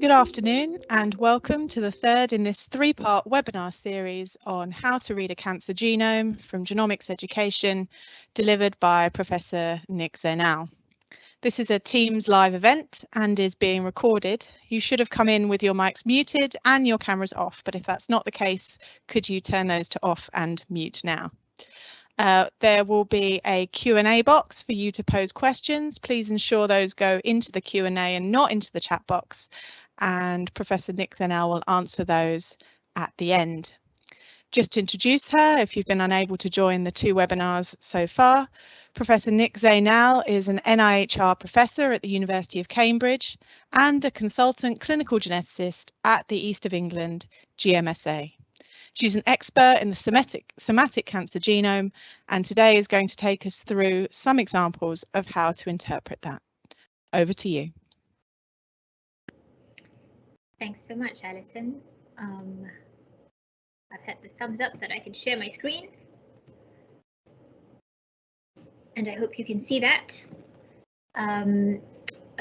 Good afternoon and welcome to the third in this three-part webinar series on how to read a cancer genome from genomics education delivered by Professor Nik-Zainal. This is a Teams live event and is being recorded. You should have come in with your mics muted and your cameras off, but if that's not the case, could you turn those to off and mute now? Uh, there will be a Q&A box for you to pose questions. Please ensure those go into the Q&A and not into the chat box. And Professor Nik-Zainal will answer those at the end. Just to introduce her, if you've been unable to join the two webinars so far, Professor Nik-Zainal is an NIHR professor at the University of Cambridge and a consultant clinical geneticist at the East of England GMSA. She's an expert in the somatic, somatic cancer genome and today is going to take us through some examples of how to interpret that. Over to you. Thanks so much, Alison. Um, I've had the thumbs up that I can share my screen. And I hope you can see that. Um,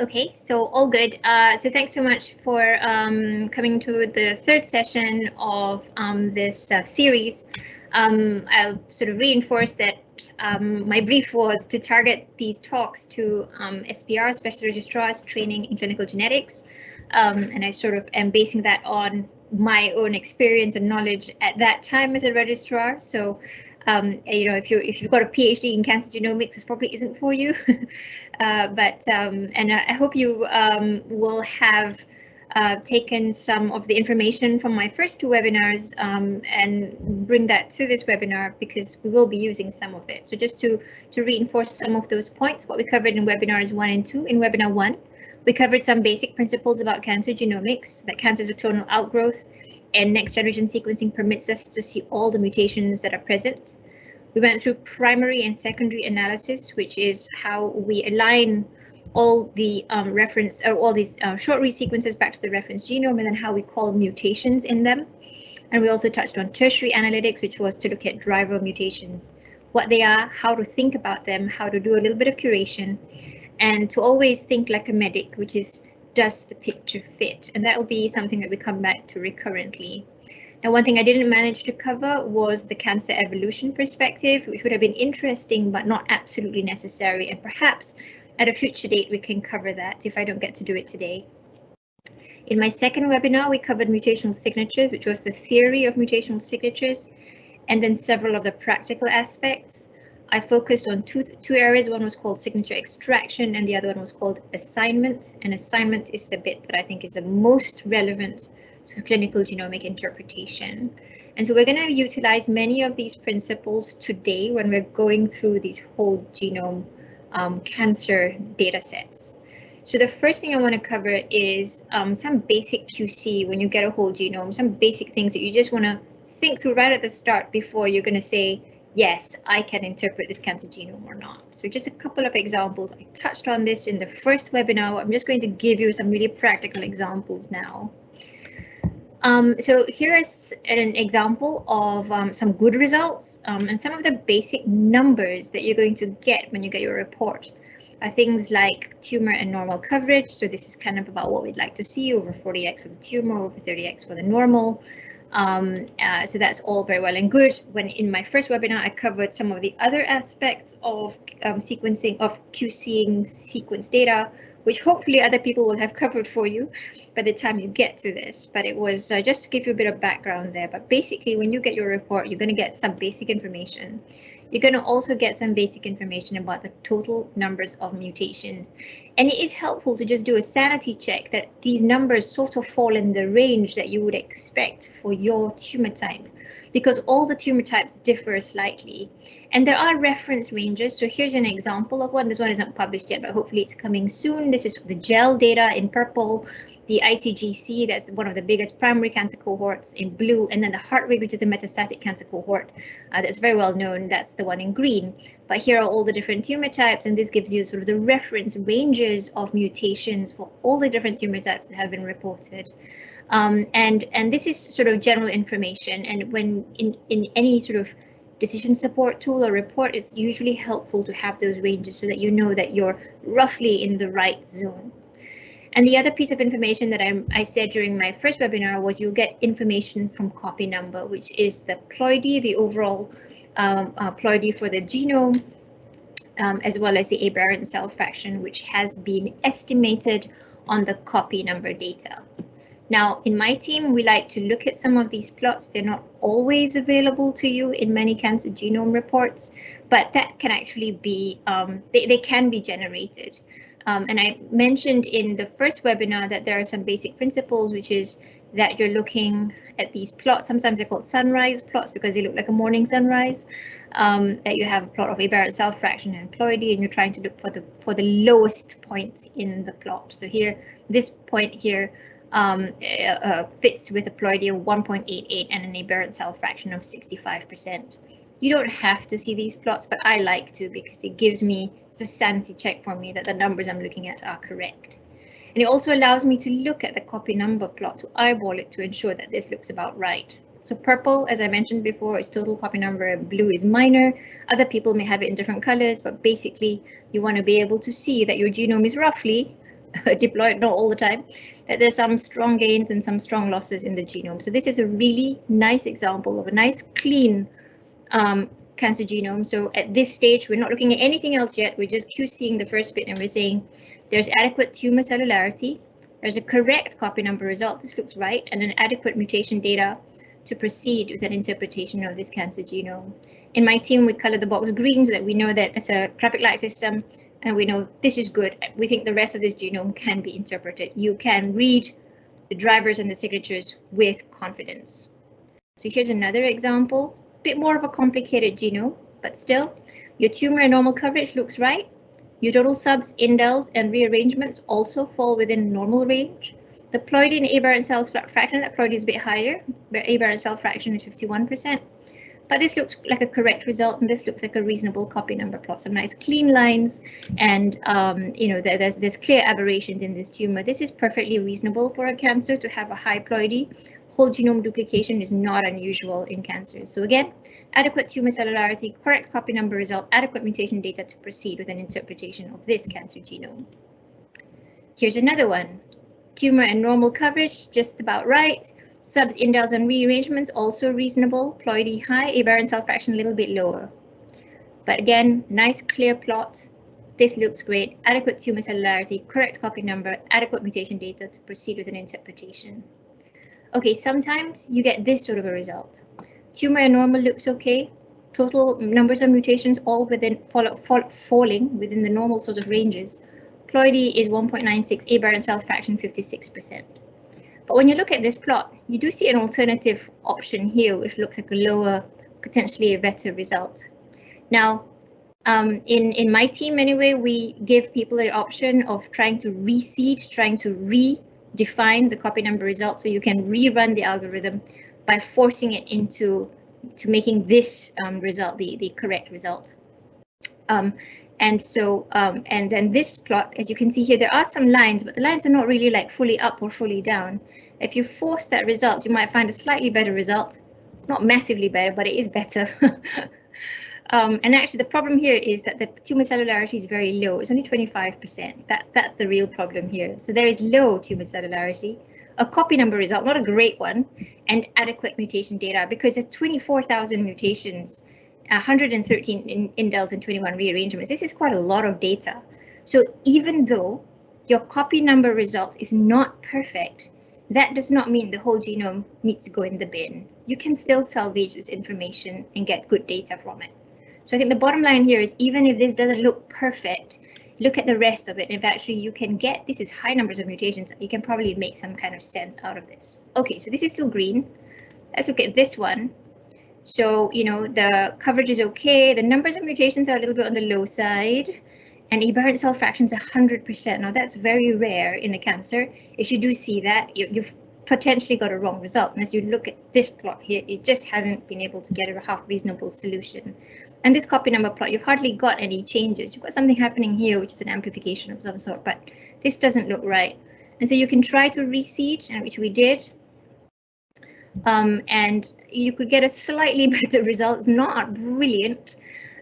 Okay, so all good. Uh, so thanks so much for um, coming to the third session of um, this uh, series. Um, I'll sort of reinforce that um, my brief was to target these talks to um, SPR, Special Registrars Training in Clinical Genetics. Um, and I sort of am basing that on my own experience and knowledge at that time as a registrar. So um, you know, if you if you've got a PhD in cancer genomics, this probably isn't for you. uh, but um, and I hope you um, will have uh, taken some of the information from my first two webinars um, and bring that to this webinar because we will be using some of it. So just to to reinforce some of those points, what we covered in webinars one and two. In webinar one, we covered some basic principles about cancer genomics, that cancer is a clonal outgrowth and next generation sequencing permits us to see all the mutations that are present. We went through primary and secondary analysis, which is how we align all the um, reference or all these uh, short read sequences back to the reference genome and then how we call mutations in them. And we also touched on tertiary analytics, which was to look at driver mutations, what they are, how to think about them, how to do a little bit of curation, and to always think like a medic, which is does the picture fit? And that will be something that we come back to recurrently. Now, one thing I didn't manage to cover was the cancer evolution perspective, which would have been interesting, but not absolutely necessary. And perhaps at a future date, we can cover that if I don't get to do it today. In my second webinar, we covered mutational signatures, which was the theory of mutational signatures, and then several of the practical aspects. I focused on two, two areas. One was called signature extraction and the other one was called assignment. And assignment is the bit that I think is the most relevant to clinical genomic interpretation. And so we're going to utilize many of these principles today when we're going through these whole genome um, cancer data sets. So the first thing I want to cover is um, some basic QC when you get a whole genome, some basic things that you just want to think through right at the start before you're going to say, yes, I can interpret this cancer genome or not. So just a couple of examples. I touched on this in the first webinar. I'm just going to give you some really practical examples now. Um, so here is an example of um, some good results um, and some of the basic numbers that you're going to get when you get your report are things like tumor and normal coverage. So this is kind of about what we'd like to see over 40x for the tumor, over 30x for the normal. Um, uh, so that's all very well and good. When in my first webinar, I covered some of the other aspects of um, sequencing of QCing sequence data, which hopefully other people will have covered for you by the time you get to this. But it was uh, just to give you a bit of background there. But basically, when you get your report, you're going to get some basic information. You're going to also get some basic information about the total numbers of mutations. And it is helpful to just do a sanity check that these numbers sort of fall in the range that you would expect for your tumor type because all the tumor types differ slightly. And there are reference ranges. So here's an example of one. This one isn't published yet, but hopefully it's coming soon. This is the gel data in purple the ICGC, that's one of the biggest primary cancer cohorts in blue, and then the Heart Hartwig, which is the metastatic cancer cohort uh, that's very well known, that's the one in green. But here are all the different tumor types, and this gives you sort of the reference ranges of mutations for all the different tumor types that have been reported. Um, and, and this is sort of general information, and when in, in any sort of decision support tool or report, it's usually helpful to have those ranges so that you know that you're roughly in the right zone. And the other piece of information that I, I, said during my first webinar was you'll get information from copy number, which is the ploidy, the overall um, uh, ploidy for the genome, um, as well as the aberrant cell fraction, which has been estimated on the copy number data. Now, in my team, we like to look at some of these plots. They're not always available to you in many cancer genome reports, but that can actually be, um, they, they can be generated. Um, and I mentioned in the first webinar that there are some basic principles, which is that you're looking at these plots. Sometimes they're called sunrise plots because they look like a morning sunrise. Um, that you have a plot of aberrant cell fraction and ploidy, and you're trying to look for the for the lowest point in the plot. So here, this point here um, uh, uh, fits with a ploidy of 1.88 and an aberrant cell fraction of 65%. You don't have to see these plots, but I like to because it gives me, it's a sanity check for me that the numbers I'm looking at are correct. And it also allows me to look at the copy number plot to eyeball it to ensure that this looks about right. So purple, as I mentioned before, is total copy number, blue is minor. Other people may have it in different colors, but basically you want to be able to see that your genome is roughly diploid, not all the time, that there's some strong gains and some strong losses in the genome. So this is a really nice example of a nice clean um, cancer genome. So at this stage, we're not looking at anything else yet. We're just QCing the first bit and we're saying there's adequate tumor cellularity. There's a correct copy number result. This looks right and an adequate mutation data to proceed with an interpretation of this cancer genome. In my team, we color the box green so that we know that there's a traffic light system and we know this is good. We think the rest of this genome can be interpreted. You can read the drivers and the signatures with confidence. So here's another example, bit more of a complicated genome, but still, your tumor and normal coverage looks right. Your total subs, indels, and rearrangements also fall within normal range. The ploidy and aberrant cell fraction, that ploidy is a bit higher, but aberrant cell fraction is 51%. But this looks like a correct result, and this looks like a reasonable copy number plot. Some nice clean lines, and um, you know there, there's there's clear aberrations in this tumor. This is perfectly reasonable for a cancer to have a high ploidy. Whole genome duplication is not unusual in cancer. So again, adequate tumor cellularity, correct copy number result, adequate mutation data to proceed with an interpretation of this cancer genome. Here's another one. Tumor and normal coverage, just about right. Subs, indels, and rearrangements also reasonable. Ploidy high, aberrant cell fraction a little bit lower. But again, nice clear plot. This looks great. Adequate tumor cellularity, correct copy number, adequate mutation data to proceed with an interpretation. Okay, sometimes you get this sort of a result. Tumor normal looks okay. Total numbers of mutations all within fall, fall, falling within the normal sort of ranges. Ploidy is 1.96, aberrant cell fraction 56%. But when you look at this plot, you do see an alternative option here, which looks like a lower, potentially a better result. Now, um, in, in my team anyway, we give people the option of trying to reseed, trying to redefine the copy number result so you can rerun the algorithm by forcing it into to making this um, result the, the correct result. Um, and so, um, and then this plot, as you can see here, there are some lines, but the lines are not really like fully up or fully down. If you force that result, you might find a slightly better result. Not massively better, but it is better. um, and actually, the problem here is that the tumor cellularity is very low. It's only 25%. That's, that's the real problem here. So there is low tumor cellularity, a copy number result, not a great one, and adequate mutation data because there's 24,000 mutations 113 in indels and 21 rearrangements. This is quite a lot of data. So even though your copy number result is not perfect, that does not mean the whole genome needs to go in the bin. You can still salvage this information and get good data from it. So I think the bottom line here is even if this doesn't look perfect, look at the rest of it. If actually you can get, this is high numbers of mutations, you can probably make some kind of sense out of this. Okay, so this is still green. Let's look at this one. So, you know, the coverage is okay. The numbers of mutations are a little bit on the low side. And aberrant cell fraction is 100%. Now, that's very rare in the cancer. If you do see that, you, you've potentially got a wrong result. And as you look at this plot here, it just hasn't been able to get a half reasonable solution. And this copy number plot, you've hardly got any changes. You've got something happening here, which is an amplification of some sort, but this doesn't look right. And so you can try to reseed, which we did. Um, and you could get a slightly better result. It's not brilliant,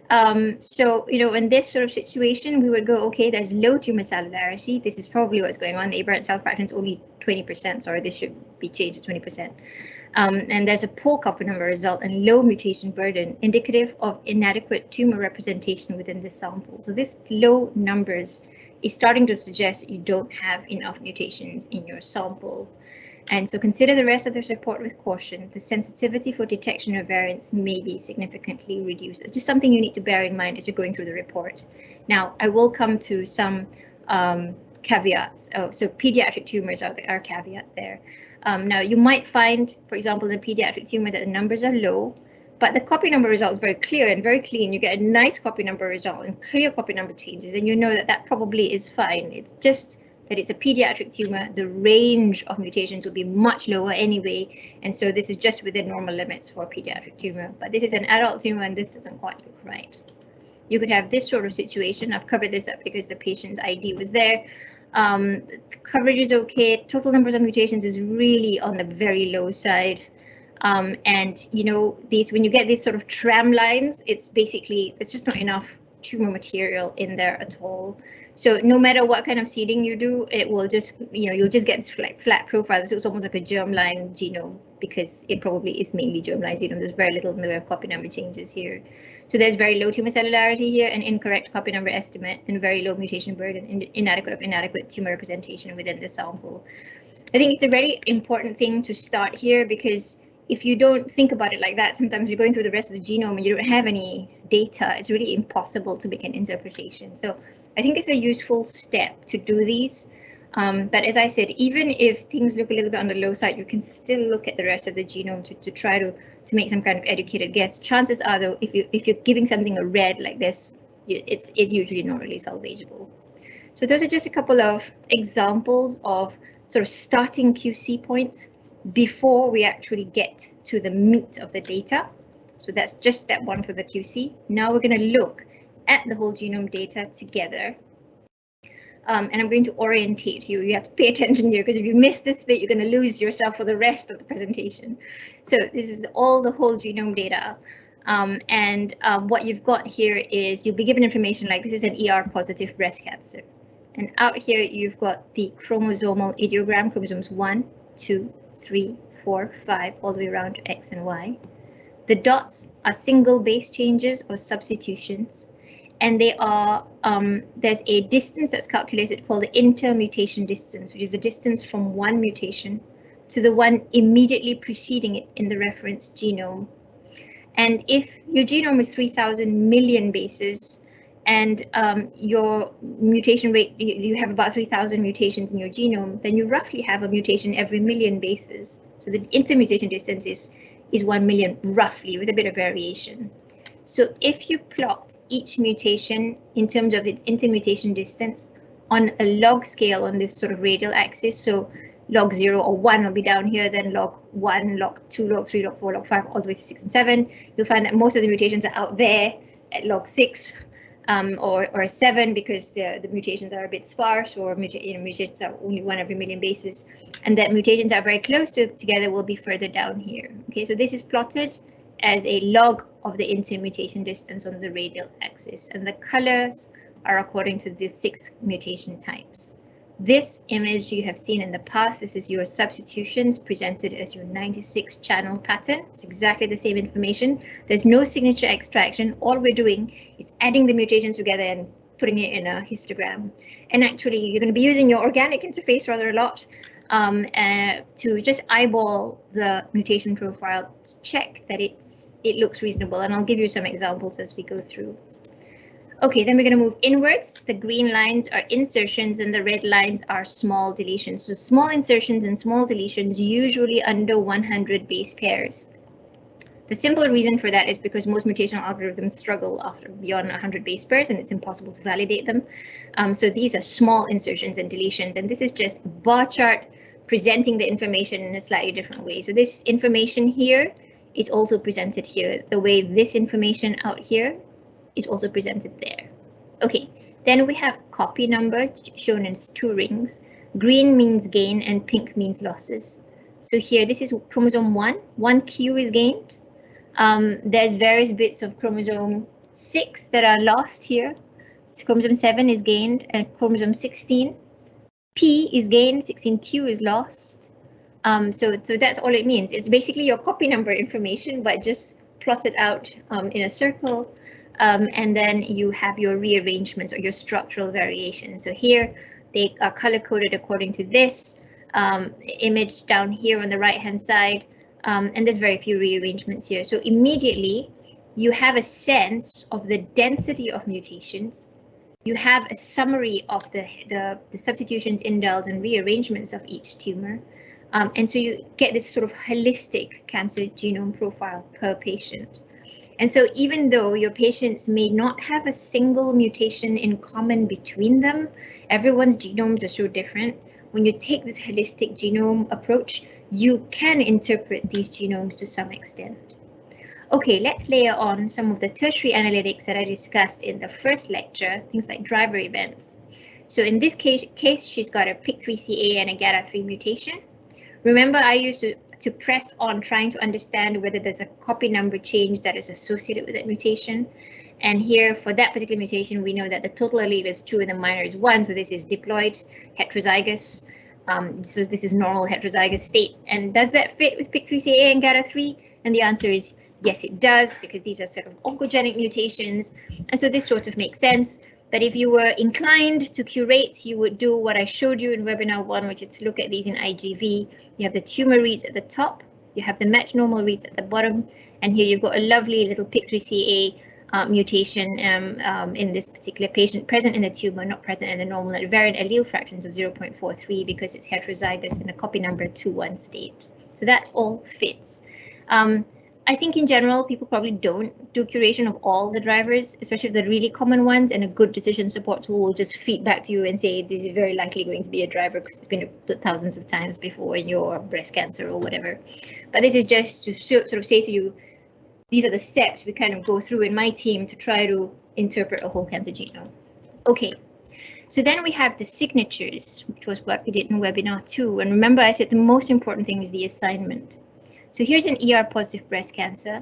Um, so, you know, in this sort of situation, we would go, okay, there's low tumor cellularity. This is probably what's going on. The aberrant cell fraction is only 20%. Sorry, this should be changed to 20%. Um, and there's a poor copy number result and low mutation burden, indicative of inadequate tumor representation within the sample. So this low numbers is starting to suggest you don't have enough mutations in your sample. And so consider the rest of this report with caution. The sensitivity for detection of variants may be significantly reduced. It's just something you need to bear in mind as you're going through the report. Now, I will come to some um, caveats. Oh, so pediatric tumors are, the, are caveat there. Um, now, you might find, for example, in pediatric tumor that the numbers are low, but the copy number result is very clear and very clean. You get a nice copy number result and clear copy number changes, and you know that that probably is fine. It's just that it's a pediatric tumor, the range of mutations will be much lower anyway. And so this is just within normal limits for a pediatric tumor. But this is an adult tumor and this doesn't quite look right. You could have this sort of situation. I've covered this up because the patient's ID was there. Um, coverage is okay. Total numbers of mutations is really on the very low side. Um, and you know, these when you get these sort of tram lines, it's basically it's just not enough tumor material in there at all. So no matter what kind of seeding you do, it will just, you know, you'll just get like flat profile. So it's almost like a germline genome because it probably is mainly germline genome. There's very little in the way of copy number changes here. So there's very low tumor cellularity here, an incorrect copy number estimate, and very low mutation burden, and inadequate of inadequate tumor representation within the sample. I think it's a very important thing to start here because if you don't think about it like that, sometimes you're going through the rest of the genome and you don't have any data. It's really impossible to make an interpretation. So I think it's a useful step to do these. Um, but as I said, even if things look a little bit on the low side, you can still look at the rest of the genome to, to try to, to make some kind of educated guess. Chances are, though, if, you, if you're giving something a red like this, it's, it's usually not really salvageable. So those are just a couple of examples of sort of starting QC points before we actually get to the meat of the data. So that's just step one for the QC. Now we're going to look at the whole genome data together. Um, and I'm going to orientate you. You have to pay attention here because if you miss this bit, you're going to lose yourself for the rest of the presentation. So this is all the whole genome data. Um, and um, what you've got here is you'll be given information like this is an ER positive breast cancer. And out here, you've got the chromosomal ideogram, chromosomes 1, 2, three, four, five, all the way around to X and Y. The dots are single base changes or substitutions, and they are um, there's a distance that's calculated called the intermutation distance, which is the distance from one mutation to the one immediately preceding it in the reference genome. And if your genome is 3000 million bases, and um, your mutation rate, you have about 3,000 mutations in your genome, then you roughly have a mutation every million bases. So the intermutation distance is, is 1 million roughly with a bit of variation. So if you plot each mutation in terms of its intermutation distance on a log scale on this sort of radial axis, so log 0 or 1 will be down here, then log 1, log 2, log 3, log 4, log 5, all the way to 6 and 7, you'll find that most of the mutations are out there at log 6, um, or, or seven because the, the mutations are a bit sparse or you know, mutations are only one every million bases and that mutations are very close to together will be further down here. Okay, so this is plotted as a log of the intermutation distance on the radial axis and the colors are according to the six mutation types. This image you have seen in the past, this is your substitutions presented as your 96 channel pattern. It's exactly the same information. There's no signature extraction. All we're doing is adding the mutations together and putting it in a histogram. And actually, you're going to be using your organic interface rather a lot um, uh, to just eyeball the mutation profile to check that it's it looks reasonable. And I'll give you some examples as we go through. Okay, then we're going to move inwards. The green lines are insertions and the red lines are small deletions. So small insertions and small deletions usually under 100 base pairs. The simple reason for that is because most mutational algorithms struggle after beyond 100 base pairs and it's impossible to validate them. Um, so these are small insertions and deletions and this is just bar chart presenting the information in a slightly different way. So this information here is also presented here. The way this information out here is also presented there. Okay, then we have copy number shown as two rings. Green means gain and pink means losses. So here, this is chromosome 1. One Q is gained. Um, there's various bits of chromosome six that are lost here. Chromosome 7 is gained and chromosome 16. P is gained, 16Q is lost. Um, so, so that's all it means. It's basically your copy number information, but just plotted out um, in a circle. Um, and then you have your rearrangements or your structural variations. So here they are color coded according to this um, image down here on the right hand side. Um, and there's very few rearrangements here. So immediately you have a sense of the density of mutations. You have a summary of the, the, the substitutions, indels, and rearrangements of each tumor. Um, and so you get this sort of holistic cancer genome profile per patient. And so even though your patients may not have a single mutation in common between them, everyone's genomes are so different. When you take this holistic genome approach, you can interpret these genomes to some extent. Okay, let's layer on some of the tertiary analytics that I discussed in the first lecture, things like driver events. So in this case, case she's got a PIK3CA and a GATA3 mutation. Remember, I used to, to press on trying to understand whether there's a copy number change that is associated with that mutation. And here for that particular mutation, we know that the total allele is two and the minor is one. So this is diploid heterozygous. Um, so this is normal heterozygous state. And does that fit with PIK3CA and GATA3? And the answer is yes, it does, because these are sort of oncogenic mutations. And so this sort of makes sense. But if you were inclined to curate, you would do what I showed you in webinar one, which is to look at these in IGV. You have the tumor reads at the top, you have the match normal reads at the bottom, and here you've got a lovely little PIK3CA uh, mutation um, um, in this particular patient present in the tumor, not present in the normal at variant allele fractions of 0.43 because it's heterozygous in a copy number 2-1 state. So that all fits. Um, I think in general, people probably don't do curation of all the drivers, especially the really common ones, and a good decision support tool will just feed back to you and say this is very likely going to be a driver because it's been thousands of times before in your breast cancer or whatever. But this is just to sort of say to you, these are the steps we kind of go through in my team to try to interpret a whole cancer genome. Okay, so then we have the signatures, which was what we did in webinar two. And remember, I said the most important thing is the assignment. So here's an ER positive breast cancer.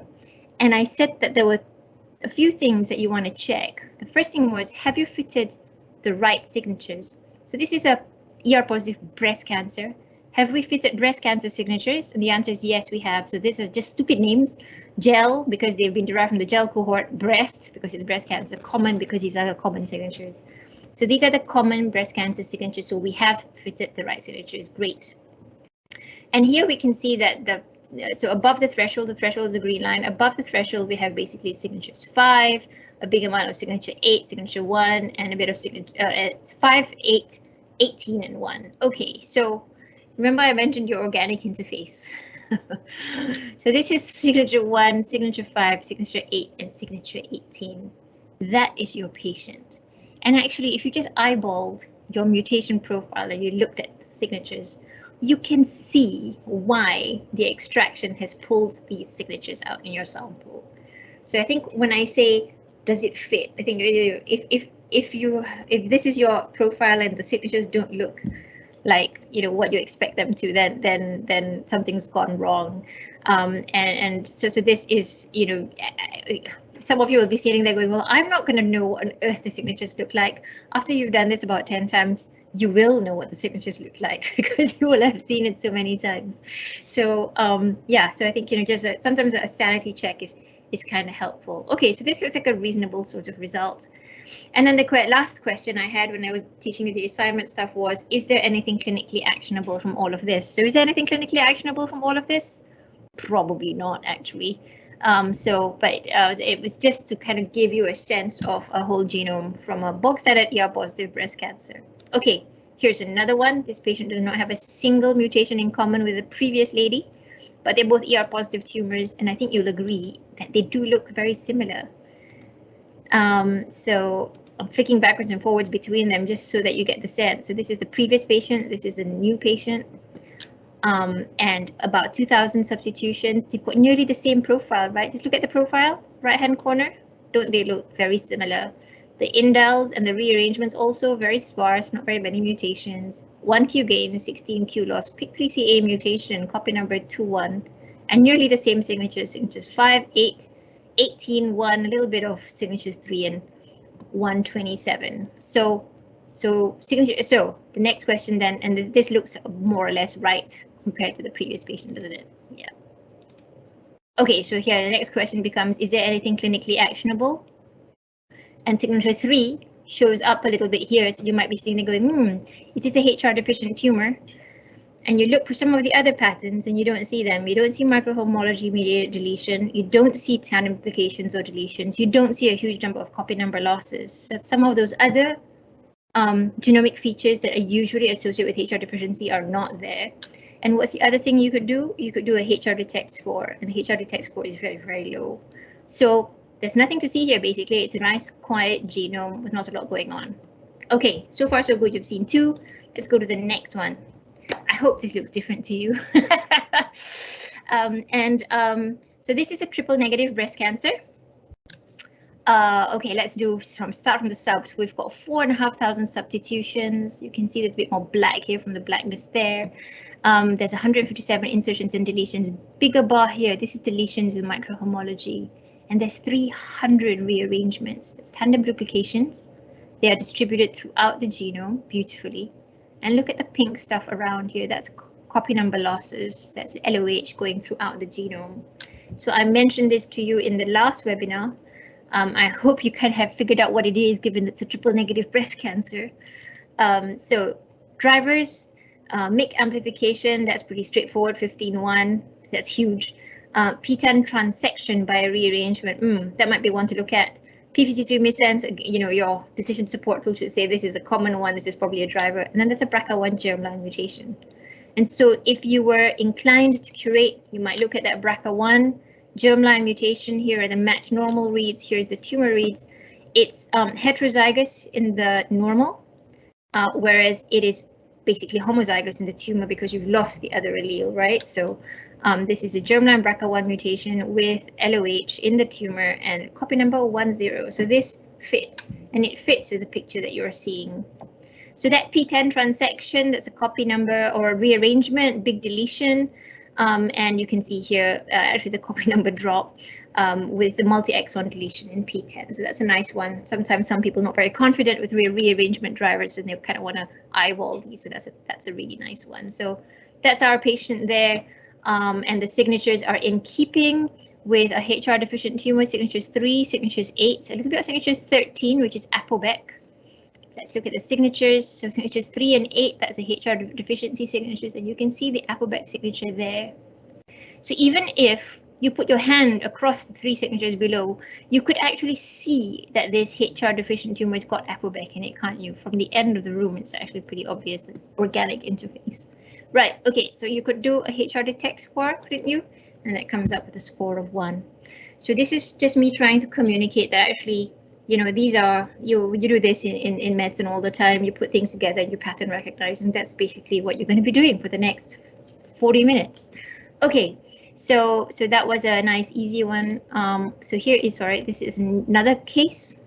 And I said that there were a few things that you want to check. The first thing was, have you fitted the right signatures? So this is a ER positive breast cancer. Have we fitted breast cancer signatures? And the answer is yes, we have. So this is just stupid names. Gel, because they've been derived from the gel cohort. Breast, because it's breast cancer. Common, because these are the common signatures. So these are the common breast cancer signatures. So we have fitted the right signatures. Great. And here we can see that the so above the threshold, the threshold is a green line. Above the threshold, we have basically signatures five, a big amount of signature eight, signature one, and a bit of signature uh, five, eight, 18, and one. Okay, so remember I mentioned your organic interface. so this is signature one, signature five, signature eight, and signature 18. That is your patient. And actually, if you just eyeballed your mutation profile and you looked at the signatures, you can see why the extraction has pulled these signatures out in your sample. So I think when I say, does it fit? I think if if if you if this is your profile and the signatures don't look like you know what you expect them to, then then then something's gone wrong. Um, and and so so this is you know some of you will be sitting there going, well, I'm not going to know what on earth the signatures look like. After you've done this about 10 times, you will know what the signatures look like because you will have seen it so many times. So um, yeah, so I think, you know, just a, sometimes a sanity check is is kind of helpful. Okay, so this looks like a reasonable sort of result. And then the que last question I had when I was teaching you the assignment stuff was, is there anything clinically actionable from all of this? So is there anything clinically actionable from all of this? Probably not, actually. Um, so, but uh, it was just to kind of give you a sense of a whole genome from a box standard ER positive breast cancer. Okay, here's another one. This patient does not have a single mutation in common with the previous lady, but they're both ER positive tumors, and I think you'll agree that they do look very similar. Um, so I'm flicking backwards and forwards between them just so that you get the sense. So this is the previous patient, this is the new patient um, and about 2000 substitutions. They've got nearly the same profile, right? Just look at the profile, right hand corner. Don't they look very similar? The indels and the rearrangements also very sparse, not very many mutations. 1Q gain, 16Q loss, PIK3CA mutation, copy number 21, and nearly the same signatures, signatures 5, 8, 18, 1, a little bit of signatures 3 and 127. So, so signature. So the next question then, and this looks more or less right compared to the previous patient, doesn't it? Yeah. Okay, so here the next question becomes, is there anything clinically actionable? And signature 3 shows up a little bit here, so you might be sitting there going, hmm, is this a HR deficient tumor? and you look for some of the other patterns and you don't see them. You don't see microhomology mediated deletion. You don't see tandem duplications or deletions. You don't see a huge number of copy number losses. So some of those other um, genomic features that are usually associated with HR deficiency are not there. And what's the other thing you could do? You could do a HR detect score and the HR detect score is very, very low. So there's nothing to see here basically. It's a nice quiet genome with not a lot going on. Okay, so far so good. You've seen two. Let's go to the next one. I hope this looks different to you. um, and um, so this is a triple negative breast cancer. Uh, okay, let's do from start from the subs. We've got four and a half thousand substitutions. You can see there's a bit more black here from the blackness there. Um, there's 157 insertions and deletions. Bigger bar here. This is deletions with microhomology. And there's 300 rearrangements. There's tandem duplications. They are distributed throughout the genome beautifully. And look at the pink stuff around here. That's copy number losses. That's LOH going throughout the genome. So I mentioned this to you in the last webinar. Um, I hope you can have figured out what it is, given it's a triple negative breast cancer. Um, so drivers, uh, amplification, that's pretty straightforward, 15.1, that's huge. Uh, PTEN transection by a rearrangement, mm, that might be one to look at. P53 sense. you know, your decision support tool should say this is a common one, this is probably a driver, and then there's a BRCA1 germline mutation. And so if you were inclined to curate, you might look at that BRCA1 germline mutation. Here are the match normal reads, here's the tumor reads. It's um, heterozygous in the normal, uh, whereas it is basically homozygous in the tumor because you've lost the other allele, right? So um, this is a germline BRCA1 mutation with LOH in the tumor and copy number 10. So this fits and it fits with the picture that you're seeing. So that PTEN transection, that's a copy number or a rearrangement, big deletion. Um, and you can see here uh, actually the copy number drop um, with the multi-exon deletion in PTEN. So that's a nice one. Sometimes some people not very confident with re rearrangement drivers and they kind of want to eyeball these. So that's a, that's a really nice one. So that's our patient there um, and the signatures are in keeping with a HR deficient tumor, signatures 3, signatures 8, a little bit of signatures 13, which is APOBEC. Let's look at the signatures. So signatures 3 and 8, that's the HR deficiency signatures, and you can see the APOBEC signature there. So even if you put your hand across the three signatures below, you could actually see that this HR deficient tumor has got APOBEC in it, can't you? From the end of the room, it's actually pretty obvious organic interface. Right, okay, so you could do a HR detect score, couldn't you? And that comes up with a score of one. So this is just me trying to communicate that actually, you know, these are, you you do this in, in, in medicine all the time, you put things together, you pattern recognize, and that's basically what you're going to be doing for the next 40 minutes. Okay, so so that was a nice easy one. Um, so here is, sorry, this is another case,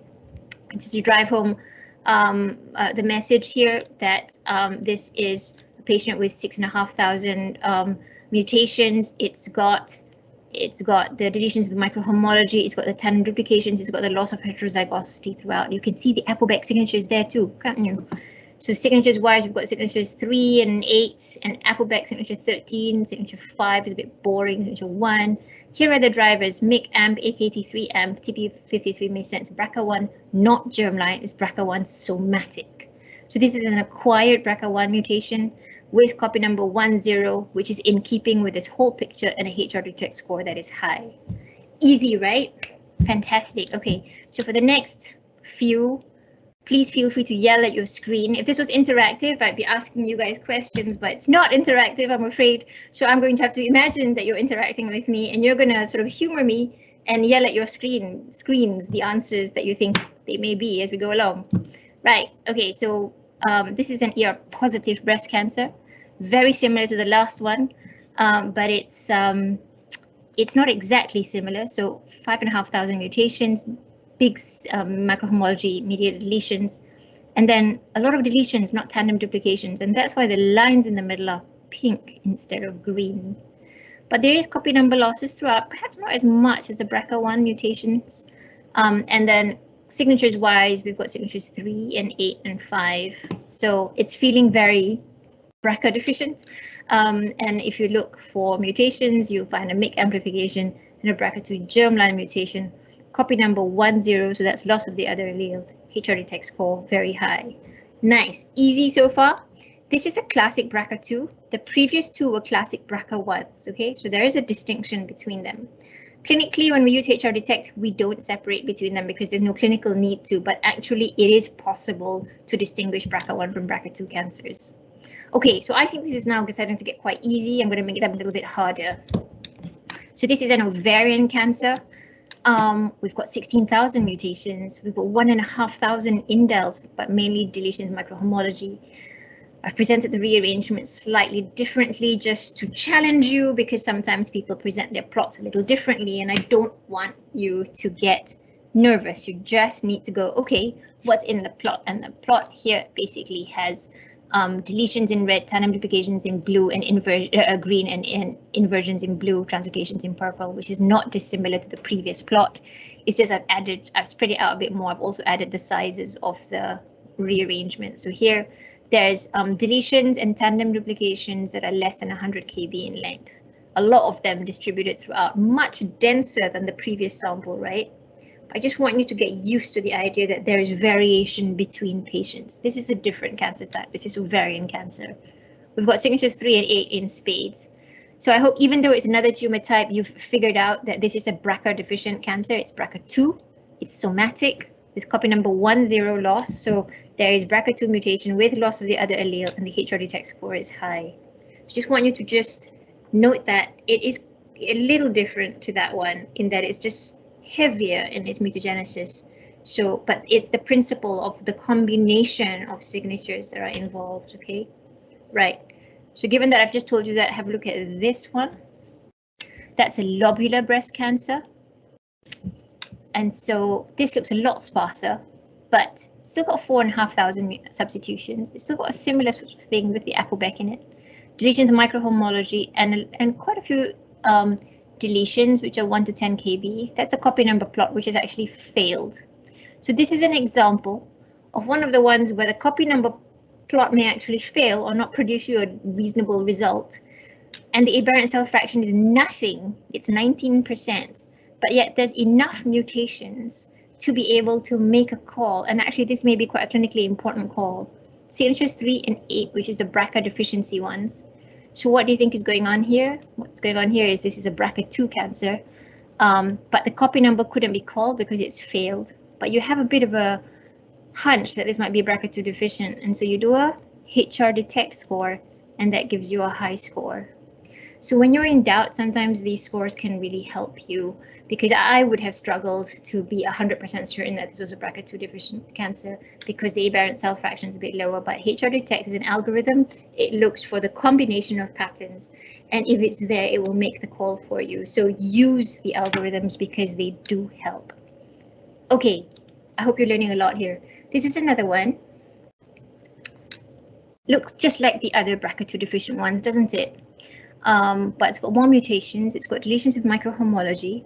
just to drive home um, uh, the message here that um, this is patient with six and a half thousand um, mutations. It's got it's got the deletions of the microhomology, it's got the tandem duplications, it's got the loss of heterozygosity throughout. You can see the APOBEC signatures there too, can't you? So signatures wise, we've got signatures 3 and 8, and APOBEC signature 13, signature 5 is a bit boring, signature 1. Here are the drivers, MYC, AMP, AKT3, AMP, TP53 makes sense, BRCA1, not germline, is BRCA1 somatic. So this is an acquired BRCA1 mutation with copy number 10, which is in keeping with this whole picture and a HR detect score that is high. Easy, right? Fantastic. Okay, so for the next few, please feel free to yell at your screen. If this was interactive, I'd be asking you guys questions, but it's not interactive, I'm afraid. So I'm going to have to imagine that you're interacting with me and you're going to sort of humor me and yell at your screen screens the answers that you think they may be as we go along. Right, okay, so um, this is an ER positive breast cancer, very similar to the last one, um, but it's um, it's not exactly similar. So five and a half thousand mutations, big um, microhomology mediated deletions, and then a lot of deletions, not tandem duplications. And that's why the lines in the middle are pink instead of green. but there is copy number losses throughout, perhaps not as much as the BRCA1 mutations. Um, and then signatures wise, we've got signatures three and eight and five. So it's feeling very BRCA deficient. Um, and if you look for mutations, you'll find a MYC amplification and a BRCA2 germline mutation. Copy number one zero, so that's loss of the other allele. HRDetect score very high. Nice, easy so far. This is a classic BRCA2. The previous two were classic BRCA1s, okay? So there is a distinction between them. Clinically, when we use HR Detect, we don't separate between them because there's no clinical need to, but actually it is possible to distinguish BRCA1 from BRCA2 cancers. Okay, so I think this is now starting to get quite easy. I'm going to make it a little bit harder. So this is an ovarian cancer. Um, we've got 16,000 mutations. We've got one and a half thousand indels, but mainly deletions microhomology. I've presented the rearrangement slightly differently just to challenge you because sometimes people present their plots a little differently and I don't want you to get nervous. You just need to go, okay, what's in the plot? And the plot here basically has um, deletions in red, tandem duplications in blue, and inver uh, green, and, and, inversions in blue, translocations in purple, which is not dissimilar to the previous plot. It's just I've added, I've spread it out a bit more. I've also added the sizes of the rearrangement. So here there's um, deletions and tandem duplications that are less than 100 kb in length. A lot of them distributed throughout, much denser than the previous sample, right? I just want you to get used to the idea that there is variation between patients. This is a different cancer type. This is ovarian cancer. We've got signatures three and eight in spades. So I hope even though it's another tumor type, you've figured out that this is a BRCA deficient cancer. It's BRCA2. It's somatic with copy number one zero loss. So there is BRCA2 mutation with loss of the other allele and the HRDetect score is high. I just want you to just note that it is a little different to that one in that it's just heavier in its mutagenesis. So, but it's the principle of the combination of signatures that are involved, okay? Right. So given that I've just told you that, have a look at this one. That's a lobular breast cancer. And so this looks a lot sparser, but still got four and a half thousand substitutions. It's still got a similar sort of thing with the ApoBec in it. Deletions, microhomology, and, and quite a few um, deletions, which are 1 to 10 kb. That's a copy number plot, which has actually failed. So this is an example of one of the ones where the copy number plot may actually fail or not produce you a reasonable result. And the aberrant cell fraction is nothing, it's 19%, but yet there's enough mutations to be able to make a call. And actually this may be quite a clinically important call. Signatures 3 and 8, which is the BRCA deficiency ones, so what do you think is going on here? What's going on here is this is a BRCA2 cancer, um, but the copy number couldn't be called because it's failed. But you have a bit of a hunch that this might be BRCA2 deficient, and so you do a HR detect score, and that gives you a high score. So when you're in doubt, sometimes these scores can really help you because I would have struggled to be 100% certain that this was a BRCA2 deficient cancer because the aberrant cell fraction is a bit lower. But HR Detect is an algorithm. It looks for the combination of patterns. And if it's there, it will make the call for you. So use the algorithms because they do help. OK, I hope you're learning a lot here. This is another one. Looks just like the other BRCA2 deficient ones, doesn't it? um, but it's got more mutations. It's got deletions with microhomology.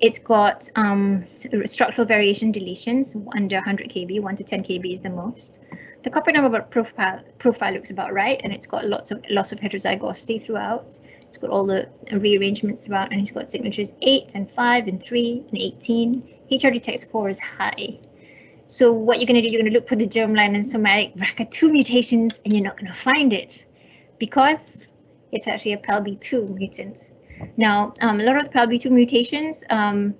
It's got um, structural variation deletions under 100 kb, 1 to 10 kb is the most. The copy number profile, profile looks about right, and it's got lots of loss of heterozygosity throughout. It's got all the rearrangements throughout, and it's got signatures 8 and 5 and 3 and 18. HR detect score is high. So what you're going to do, you're going to look for the germline and somatic BRCA2 mutations, and you're not going to find it because it's actually a PALB2 mutant. Now, um, a lot of the PALB2 mutations, um,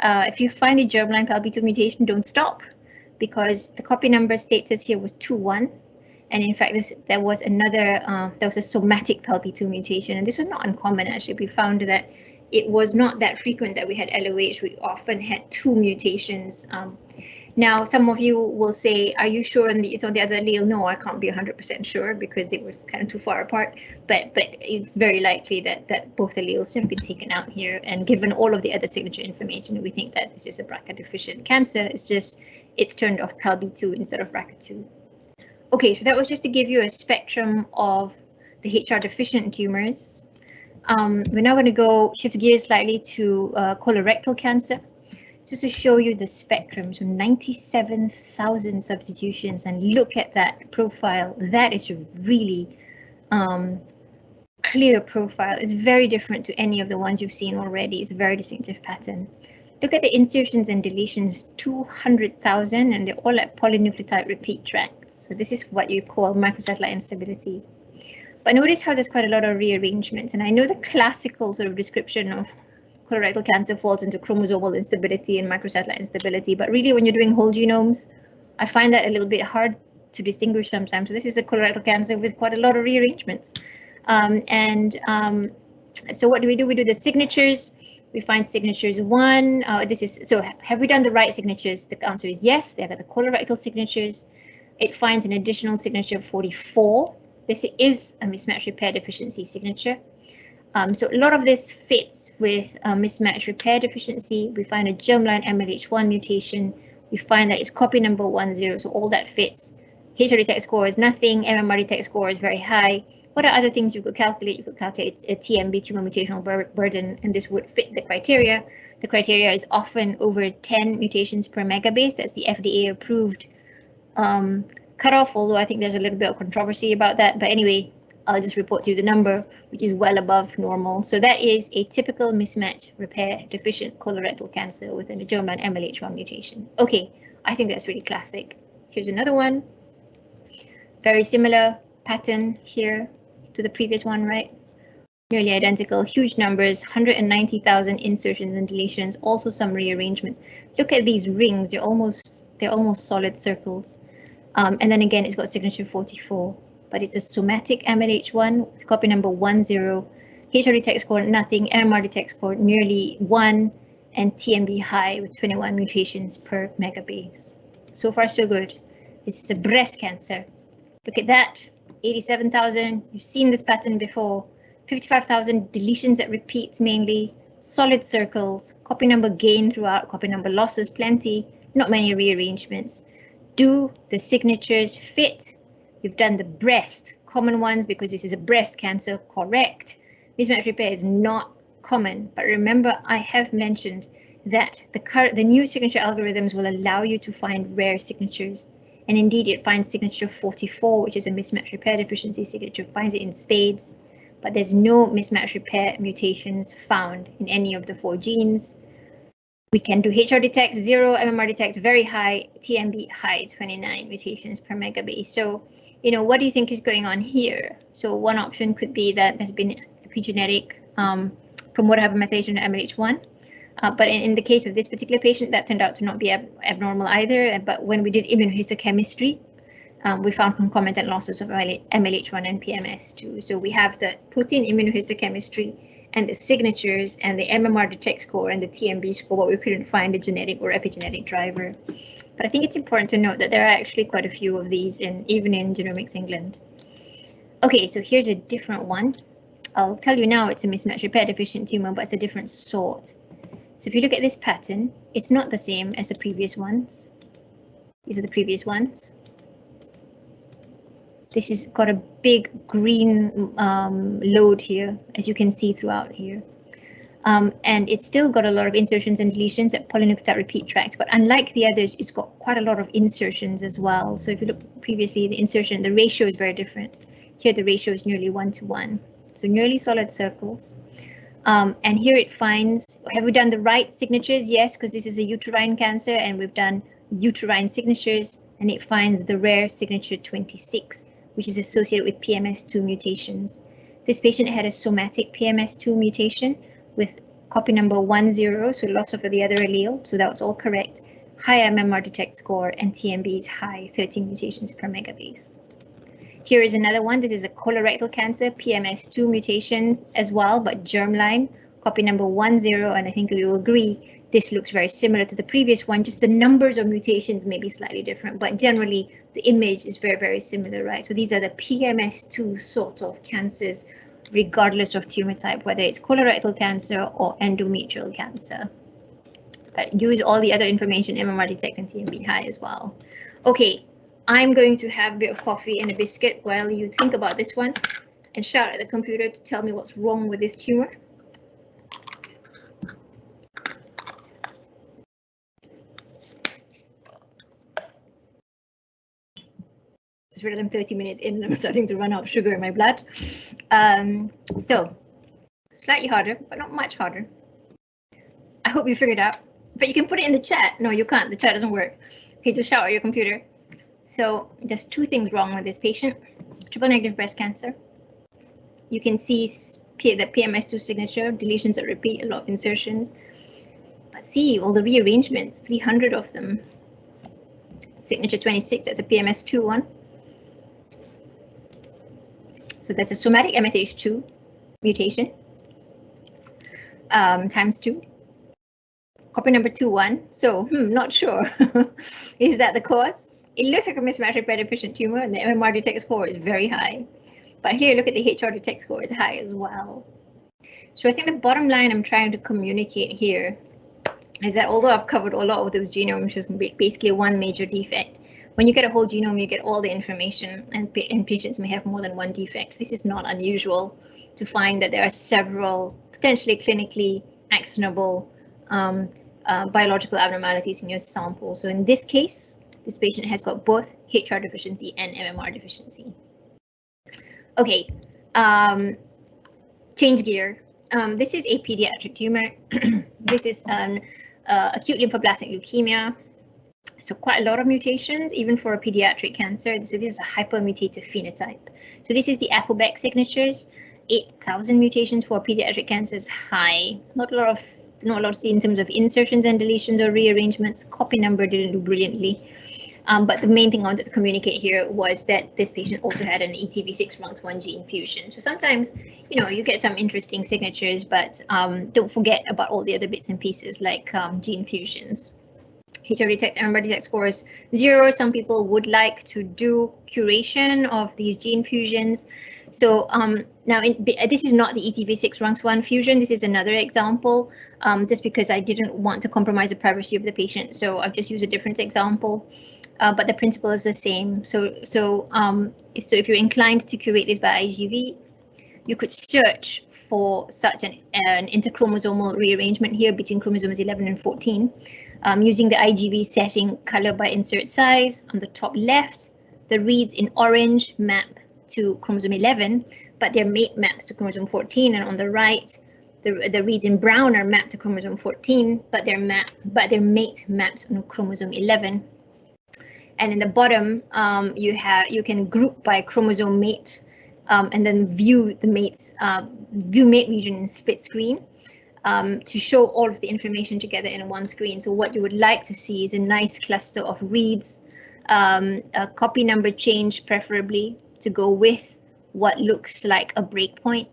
uh, if you find a germline PALB2 mutation, don't stop because the copy number status here was 2-1. And in fact, this, there was another, uh, there was a somatic PALB2 mutation, and this was not uncommon actually. We found that it was not that frequent that we had LOH. We often had two mutations. Um, now, some of you will say, are you sure it's on the other allele? No, I can't be 100% sure because they were kind of too far apart, but but it's very likely that, that both alleles have been taken out here. And given all of the other signature information, we think that this is a BRCA deficient cancer. It's just, it's turned off PALB2 instead of BRCA2. Okay, so that was just to give you a spectrum of the HR deficient tumors. um, we're now going to go shift gears slightly to uh, colorectal cancer, just to show you the spectrum. So 97,000 substitutions, and look at that profile. That is a really um, clear profile. It's very different to any of the ones you've seen already. It's a very distinctive pattern. Look at the insertions and deletions, 200,000, and they're all at polynucleotide repeat tracts. So this is what you call microsatellite instability. But notice how there's quite a lot of rearrangements. And I know the classical sort of description of colorectal cancer falls into chromosomal instability and microsatellite instability. But really, when you're doing whole genomes, I find that a little bit hard to distinguish sometimes. So this is a colorectal cancer with quite a lot of rearrangements. Um, and um, so what do we do? We do the signatures. We find signatures one. Uh, this is so have we done the right signatures? The answer is yes. They got the colorectal signatures. It finds an additional signature 44 this is a mismatch repair deficiency signature. Um, so a lot of this fits with a mismatch repair deficiency. We find a germline MLH1 mutation. We find that it's copy number 10, so all that fits. HRDetect score is nothing, MMRDetect score is very high. What are other things you could calculate? You could calculate a TMB tumor mutational bur burden, and this would fit the criteria. The criteria is often over 10 mutations per megabase. That's the FDA approved um, cutoff, although I think there's a little bit of controversy about that. But anyway, I'll just report to you the number, which is well above normal. So that is a typical mismatch repair deficient colorectal cancer with an germline MLH1 mutation. Okay, I think that's really classic. Here's another one. Very similar pattern here to the previous one, right? Nearly identical, huge numbers, 190,000 insertions and deletions, also some rearrangements. Look at these rings, they're almost they're almost solid circles. Um, and then again, it's got signature 44, but it's a somatic MLH1 with copy number 10. HRDetect score nothing, MMRDetect score nearly 1, and TMB high with 21 mutations per megabase. So far, so good. This is a breast cancer. Look at that, 87,000. You've seen this pattern before. 55,000 deletions that repeats mainly, solid circles, copy number gain throughout, copy number losses plenty, not many rearrangements do the signatures fit? You've done the breast, common ones because this is a breast cancer, correct. Mismatch repair is not common, but remember I have mentioned that the current the new signature algorithms will allow you to find rare signatures. And indeed it finds signature 44, which is a mismatch repair deficiency signature, finds it in spades, but there's no mismatch repair mutations found in any of the four genes. We can do HRDetect zero, MMRDetect very high, TMB high, 29 mutations per megabase. So, you know, what do you think is going on here? So one option could be that there's been epigenetic um, promoter hypermethylation MLH1. Uh, but in, in, the case of this particular patient, that turned out to not be ab abnormal either. But when we did immunohistochemistry, um, we found concomitant losses of MLH1 and PMS2. So we have the protein immunohistochemistry and the signatures and the MMRDetect score and the TMB score, but we couldn't find a genetic or epigenetic driver. But I think it's important to note that there are actually quite a few of these in even in Genomics England. Okay, so here's a different one. I'll tell you now it's a mismatch repair deficient tumor, but it's a different sort. So if you look at this pattern, it's not the same as the previous ones. These are the previous ones. This has got a big green um, load here, as you can see throughout here. Um, and it's still got a lot of insertions and deletions at polynucleotide repeat tracks, but unlike the others, it's got quite a lot of insertions as well. So if you look previously, the insertion, the ratio is very different. Here the ratio is nearly one to one. So nearly solid circles. Um, and here it finds, have we done the right signatures? Yes, because this is a uterine cancer and we've done uterine signatures and it finds the rare signature 26 which is associated with PMS2 mutations. This patient had a somatic PMS2 mutation with copy number 10, so loss of the other allele, so that was all correct. High MMRDetect score and TMB is high, 13 mutations per megabase. Here is another one. This is a colorectal cancer, PMS2 mutation as well, but germline, copy number 10, and I think we will agree this looks very similar to the previous one, just the numbers of mutations may be slightly different, but generally the image is very, very similar, right? So these are the PMS2 sort of cancers, regardless of tumor type, whether it's colorectal cancer or endometrial cancer. But use all the other information, MMRDetect and TMB high as well. Okay, I'm going to have a bit of coffee and a biscuit while you think about this one. and shout at the computer to tell me what's wrong with this tumor. Realized I'm 30 minutes in and I'm starting to run out of sugar in my blood. Um, so slightly harder, but not much harder. I hope you figured out, but you can put it in the chat. No, you can't. The chat doesn't work. Okay, just shout at your computer. So just two things wrong with this patient. Triple negative breast cancer. You can see the PMS2 signature, deletions that repeat, a lot of insertions. But see all the rearrangements, 300 of them. Signature 26, that's a PMS2 one. So that's a somatic MSH2 mutation um, times two. Copy number two one. So hmm, not sure. is that the cause? It looks like a mismatch repair deficient tumor and the MMRDetect score is very high. But here, look at the HRDetect score is high as well. So I think the bottom line I'm trying to communicate here is that although I've covered a lot of those genomes, which is basically one major defect, when you get a whole genome, you get all the information and, and patients may have more than one defect. This is not unusual to find that there are several potentially clinically actionable um, uh, biological abnormalities in your sample. So in this case, this patient has got both HR deficiency and MMR deficiency. Okay, um, change gear. Um, this is a pediatric tumor. this is an uh, acute lymphoblastic leukemia. So quite a lot of mutations, even for a pediatric cancer. So this is a hypermutative phenotype. So this is the APOBEC signatures. 8,000 mutations for pediatric cancer is high. Not a lot of not a lot in terms of insertions and deletions or rearrangements. Copy number didn't do brilliantly. Um, but the main thing I wanted to communicate here was that this patient also had an ETV6 RUNX1 gene fusion. So sometimes, you know, you get some interesting signatures, but um, don't forget about all the other bits and pieces like um, gene fusions. HRDetect MMR detect scores zero. Some people would like to do curation of these gene fusions. So um, now in, this is not the ETV6 RUNX1 fusion. This is another example, um, just because I didn't want to compromise the privacy of the patient. So I've just used a different example, uh, but the principle is the same. So so um, so if you're inclined to curate this by IGV, you could search for such an, an interchromosomal rearrangement here between chromosomes 11 and 14 um, using the IGV setting color by insert size on the top left. The reads in orange map to chromosome 11, but their mate maps to chromosome 14, and on the right, the, the reads in brown are mapped to chromosome 14, but their map but their mate maps on chromosome 11. And in the bottom, um, you have you can group by chromosome mate, um, and then view the mates uh, view mate region in split screen. Um, to show all of the information together in one screen. So what you would like to see is a nice cluster of reads, um, a copy number change preferably, to go with what looks like a breakpoint.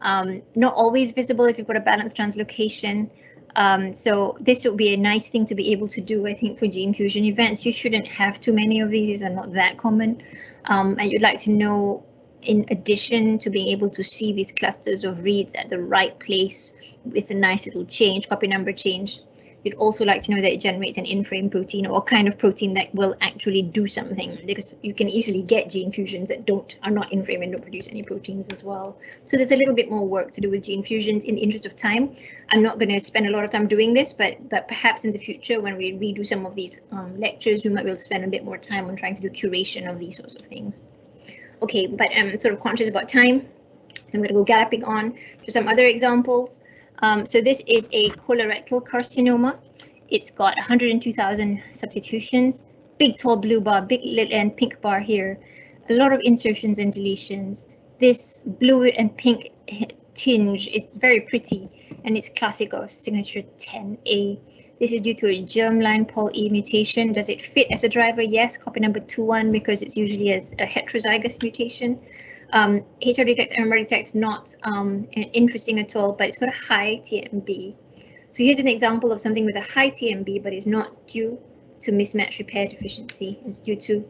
Um, not always visible if you've got a balanced translocation. Um, so this would be a nice thing to be able to do, I think, for gene fusion events. You shouldn't have too many of these. These are not that common. Um, and you'd like to know, in addition to being able to see these clusters of reads at the right place with a nice little change, copy number change, You'd also like to know that it generates an in-frame protein or a kind of protein that will actually do something because you can easily get gene fusions that don't are not in-frame and don't produce any proteins as well. So there's a little bit more work to do with gene fusions in the interest of time. I'm not going to spend a lot of time doing this, but but perhaps in the future when we redo some of these um, lectures, we might be able to spend a bit more time on trying to do curation of these sorts of things. Okay, but I'm sort of conscious about time. I'm going to go galloping on to some other examples. Um, so this is a colorectal carcinoma. It's got 102,000 substitutions, big tall blue bar, big little and pink bar here, a lot of insertions and deletions. This blue and pink tinge is very pretty and it's classic of signature 10A. This is due to a germline Pol E mutation. Does it fit as a driver? Yes, copy number 21 because it's usually as a heterozygous mutation. Um, HRDetect MMR detect not um, interesting at all, but it's got a high TMB. So here's an example of something with a high TMB, but is not due to mismatch repair deficiency. It's due to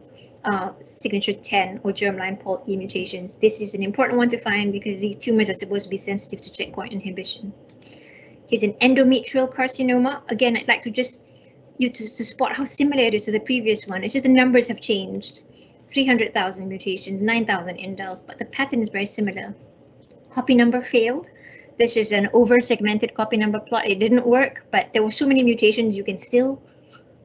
uh, signature 10 or germline Pol E mutations. This is an important one to find because these tumors are supposed to be sensitive to checkpoint inhibition. Here's an endometrial carcinoma. Again, I'd like to just you to, to spot how similar it is to the previous one. It's just the numbers have changed. 300,000 mutations, 9,000 indels, but the pattern is very similar. Copy number failed. This is an over-segmented copy number plot. It didn't work, but there were so many mutations you can still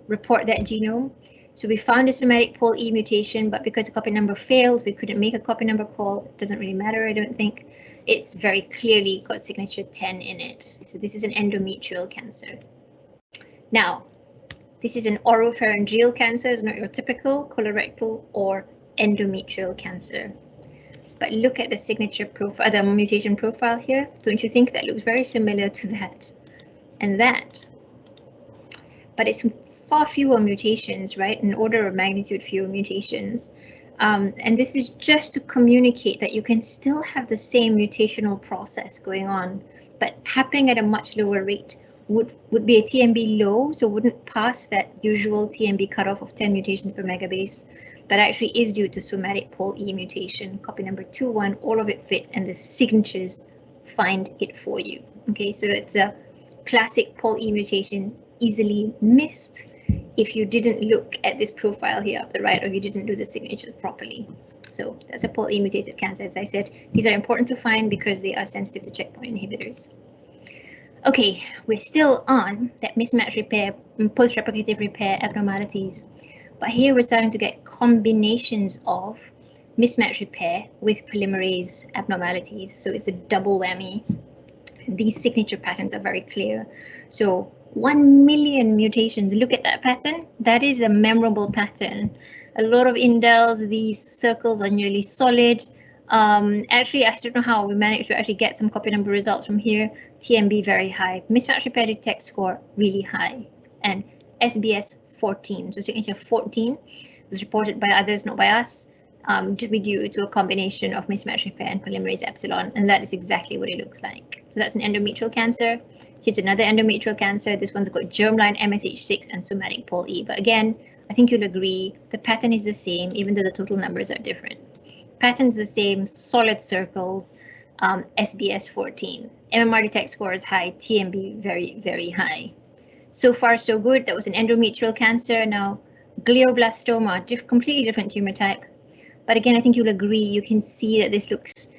report that genome. So we found a somatic pol E mutation, but because the copy number failed, we couldn't make a copy number call. It doesn't really matter, I don't think. It's very clearly got signature 10 in it. So this is an endometrial cancer. Now, this is an oropharyngeal cancer, it's not your typical colorectal or endometrial cancer. But look at the signature profile, the mutation profile here. Don't you think that looks very similar to that and that? But it's far fewer mutations, right? An order of magnitude fewer mutations. Um, and this is just to communicate that you can still have the same mutational process going on, but happening at a much lower rate. Would, would be a TMB low, so wouldn't pass that usual TMB cutoff of 10 mutations per megabase, but actually is due to somatic pol E mutation, copy number 21, all of it fits and the signatures find it for you. Okay, so it's a classic pol E mutation easily missed if you didn't look at this profile here up the right or you didn't do the signature properly. So that's a pol mutated cancer. As I said, these are important to find because they are sensitive to checkpoint inhibitors. Okay, we're still on that mismatch repair post-replicative repair abnormalities, but here we're starting to get combinations of mismatch repair with polymerase abnormalities. So it's a double whammy. These signature patterns are very clear. So 1 million mutations. Look at that pattern. That is a memorable pattern. A lot of indels, these circles are nearly solid. Um, actually, I don't know how we managed to actually get some copy number results from here. TMB very high, mismatch repair detect score really high, and SBS 14, so signature 14 was reported by others, not by us, um, to be due to a combination of mismatch repair and polymerase epsilon, and that is exactly what it looks like. So that's an endometrial cancer. Here's another endometrial cancer. This one's got germline MSH6 and somatic pol E. But again, I think you'll agree the pattern is the same, even though the total numbers are different. Pattern's the same, solid circles, um, SBS 14. MMRDetect score is high, TMB very, very high. So far, so good. That was an endometrial cancer. Now, glioblastoma, diff completely different tumor type. But again, I think you'll agree, you can see that this looks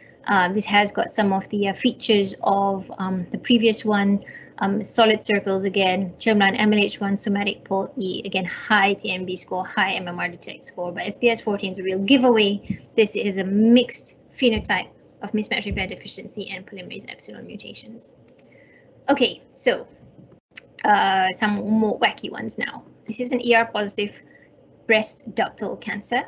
this has got some of the uh, features of um, the previous one, um, solid circles again, germline MLH1, somatic pol E, again, high TMB score, high MMRDetect score, but SBS 14 is a real giveaway. This is a mixed phenotype of mismatch repair deficiency and polymerase epsilon mutations. Okay, so uh, some more wacky ones now. This is an ER positive breast ductal cancer.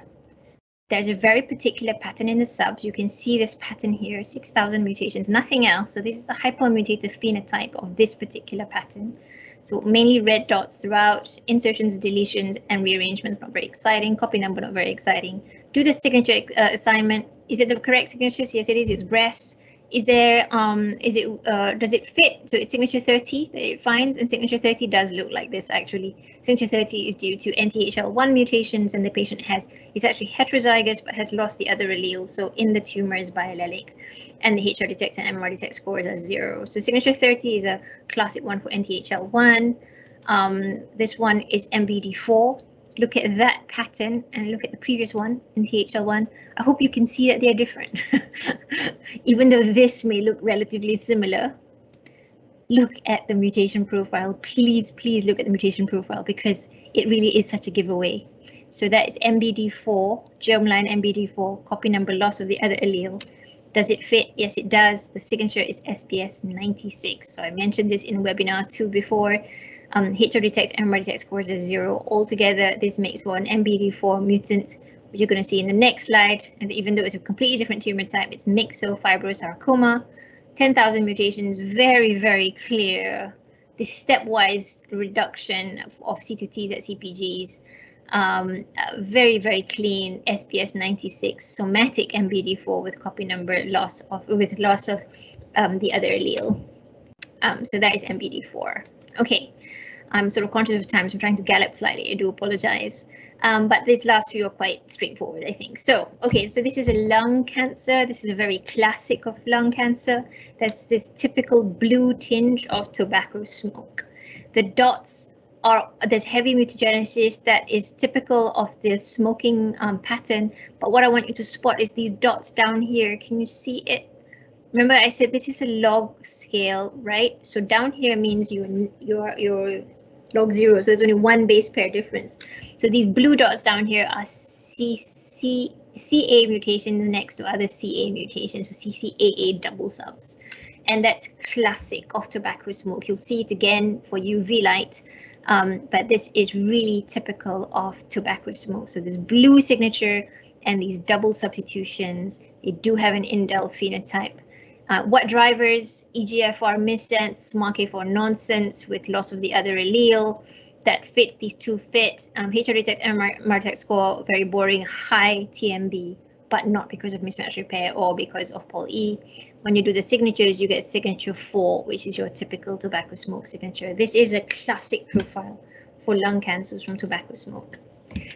There's a very particular pattern in the subs. You can see this pattern here, 6,000 mutations, nothing else. So this is a hypomutative phenotype of this particular pattern. So mainly red dots throughout, insertions, deletions, and rearrangements, not very exciting. Copy number, not very exciting. Do the signature uh, assignment. Is it the correct signature? Yes, it is. It's breast is there um is it uh, does it fit? So it's signature 30 that it finds and signature 30 does look like this actually. Signature 30 is due to nthl1 mutations and the patient has is actually heterozygous but has lost the other allele so in the tumor is biallelic. And the HRDetect and MMRDetect scores are zero. So signature 30 is a classic one for nthl1 um, this one is mbd4 look at that pattern and look at the previous one NTHL1, I hope you can see that they're different. Even though this may look relatively similar, look at the mutation profile. Please, please look at the mutation profile because it really is such a giveaway. So that is MBD4, germline MBD4, copy number loss of the other allele. Does it fit? Yes, it does. The signature is SBS 96. So I mentioned this in webinar two before. Um, HRDetect and MR detect scores are zero. Altogether, this makes an MBD4 mutant, which you're going to see in the next slide. And even though it's a completely different tumor type, it's myxofibrosarcoma. 10,000 mutations, very, very clear. This stepwise reduction of, of C2Ts at CPGs, um, very, very clean SBS 96 somatic MBD4 with copy number loss of with loss of um, the other allele. Um, so that is MBD4. Okay, I'm sort of conscious of time, so I'm trying to gallop slightly. I do apologize. Um, but these last few are quite straightforward, I think. So, okay, so this is a lung cancer. This is a very classic of lung cancer. There's this typical blue tinge of tobacco smoke. The dots are there's heavy mutagenesis that is typical of the smoking um, pattern. But what I want you to spot is these dots down here. Can you see it? Remember I said this is a log scale, right? So down here means your your your log zero. So there's only one base pair difference. So these blue dots down here are CC, CA mutations next to other CA mutations, so CCAA double subs. And that's classic of tobacco smoke. You'll see it again for UV light, um, but this is really typical of tobacco smoke. So this blue signature and these double substitutions, they do have an indel phenotype. Uh, what drivers, EGFR missense, SMARCA4 nonsense with loss of the other allele that fits these two fit. Um, HRDetect and MARTEC score, very boring, high TMB, but not because of mismatch repair or because of Pol E. When you do the signatures, you get signature four, which is your typical tobacco smoke signature. This is a classic profile for lung cancers from tobacco smoke.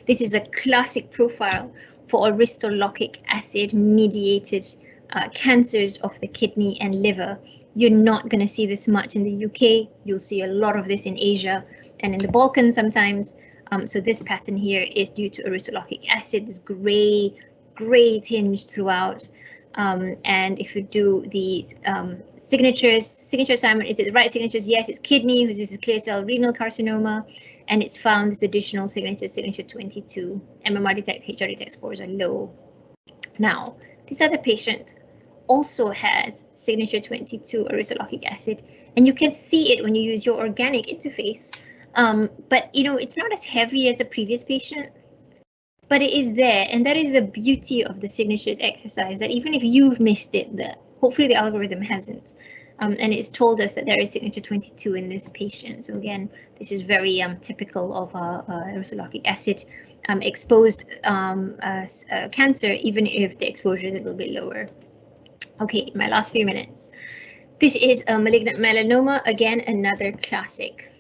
This is a classic profile for aristolochic acid mediated uh, cancers of the kidney and liver. You're not going to see this much in the UK. You'll see a lot of this in Asia and in the Balkans sometimes. Um, so this pattern here is due to aristolochic acid, this gray, gray tinge throughout. Um, and if you do these um, signatures, signature assignment, is it the right signatures? Yes, it's kidney, which is a clear cell renal carcinoma, and it's found this additional signature, signature 22. MMRDetect, HR detect scores are low. Now, this other patient also has signature 22 aristolochic acid, and you can see it when you use your organic interface. Um, but you know, it's not as heavy as a previous patient, but it is there, and that is the beauty of the signatures exercise. That even if you've missed it, that hopefully the algorithm hasn't. Um, and it's told us that there is signature 22 in this patient. So again, this is very um, typical of uh, uh, acid um, exposed um, uh, uh, cancer, even if the exposure is a little bit lower. Okay, my last few minutes. This is a malignant melanoma, again, another classic.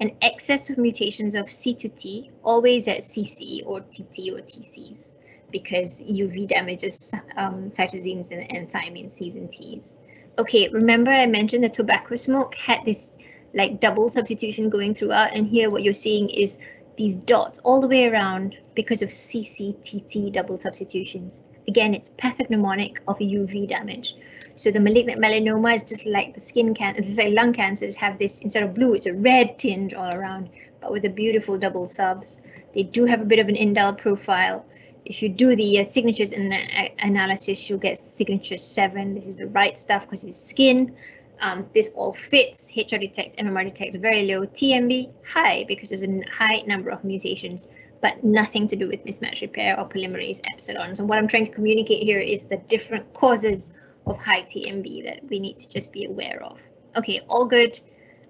An excess of mutations of C to T, always at CC or TT or TCs, because UV damages um, cytosines and, and thymine Cs and Ts. Okay, remember I mentioned the tobacco smoke had this like double substitution going throughout, and here what you're seeing is these dots all the way around because of CCTT double substitutions. Again, it's pathognomonic of UV damage. So the malignant melanoma is just like the skin cancer, just like lung cancers have this, instead of blue, it's a red tinge all around, but with the beautiful double subs. They do have a bit of an indel profile. If you do the uh, signatures the uh, analysis, you'll get signature seven. This is the right stuff because it's skin. Um, this all fits. HRDetect, MMR detect very low, TMB high because there's a high number of mutations, but nothing to do with mismatch repair or polymerase epsilon. So what I'm trying to communicate here is the different causes of high TMB that we need to just be aware of. Okay, all good.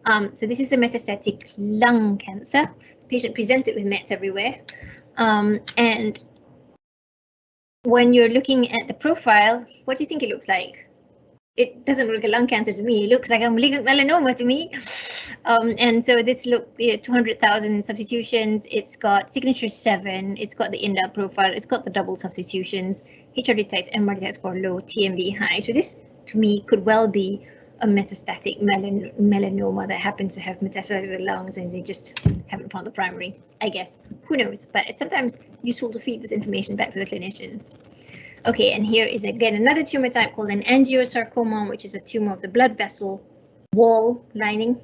Um, so this is a metastatic lung cancer. The patient presented with mets everywhere. Um, and when you're looking at the profile, what do you think it looks like? It doesn't look like a lung cancer to me. It looks like a malignant melanoma to me. Um, and so this look, yeah, 200,000 substitutions. It's got signature seven. It's got the indel profile. It's got the double substitutions. HRDetect, MR detect score low, TMB high. So this to me could well be a metastatic melan melanoma that happens to have the lungs and they just haven't found the primary, I guess. Who knows? But it's sometimes useful to feed this information back to the clinicians. Okay, and here is again another tumor type called an angiosarcoma, which is a tumor of the blood vessel wall lining.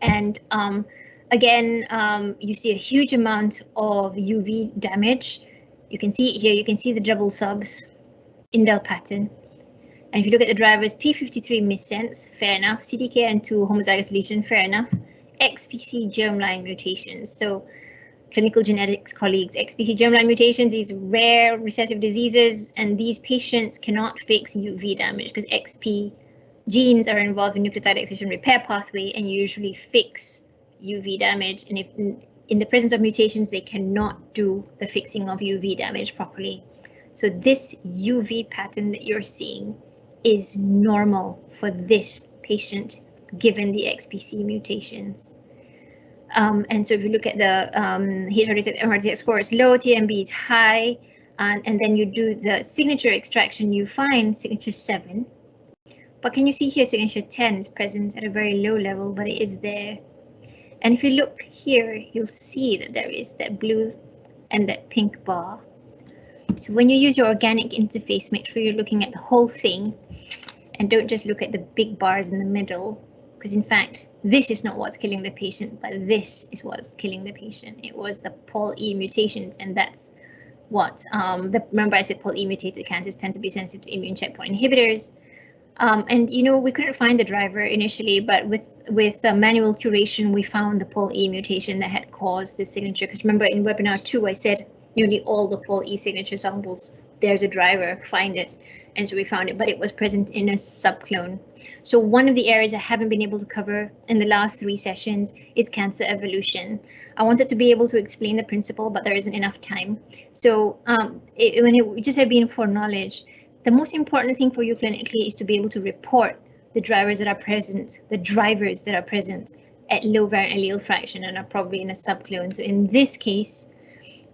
And um, again, um, you see a huge amount of UV damage. You can see it here, you can see the double subs, indel pattern. And if you look at the drivers, P53 missense, fair enough. CDKN2 homozygous lesion, fair enough. XPC germline mutations. So clinical genetics colleagues, XPC germline mutations, these rare recessive diseases, and these patients cannot fix UV damage because XP genes are involved in nucleotide excision repair pathway and usually fix UV damage. And if in the presence of mutations, they cannot do the fixing of UV damage properly. So this UV pattern that you're seeing is normal for this patient given the XPC mutations. Um, and so if you look at the um, heat-related MRT score is low, TMB is high, and, and then you do the signature extraction, you find signature 7. But can you see here signature 10 is present at a very low level, but it is there. And if you look here, you'll see that there is that blue and that pink bar. So when you use your organic interface, make sure you're looking at the whole thing and don't just look at the big bars in the middle, because in fact, this is not what's killing the patient, but this is what's killing the patient. It was the Pol E mutations, and that's what um, the remember I said Pol E mutated cancers tend to be sensitive to immune checkpoint inhibitors. Um, and you know we couldn't find the driver initially, but with with uh, manual curation we found the Pol E mutation that had caused this signature. Because remember in webinar two I said nearly all the Pol E signature samples there's a driver, find it. And so we found it, but it was present in a subclone. So one of the areas I haven't been able to cover in the last three sessions is cancer evolution. I wanted to be able to explain the principle, but there isn't enough time. So um, it, when it just had been for knowledge, the most important thing for you clinically is to be able to report the drivers that are present, the drivers that are present at low variant allele fraction and are probably in a subclone. So in this case,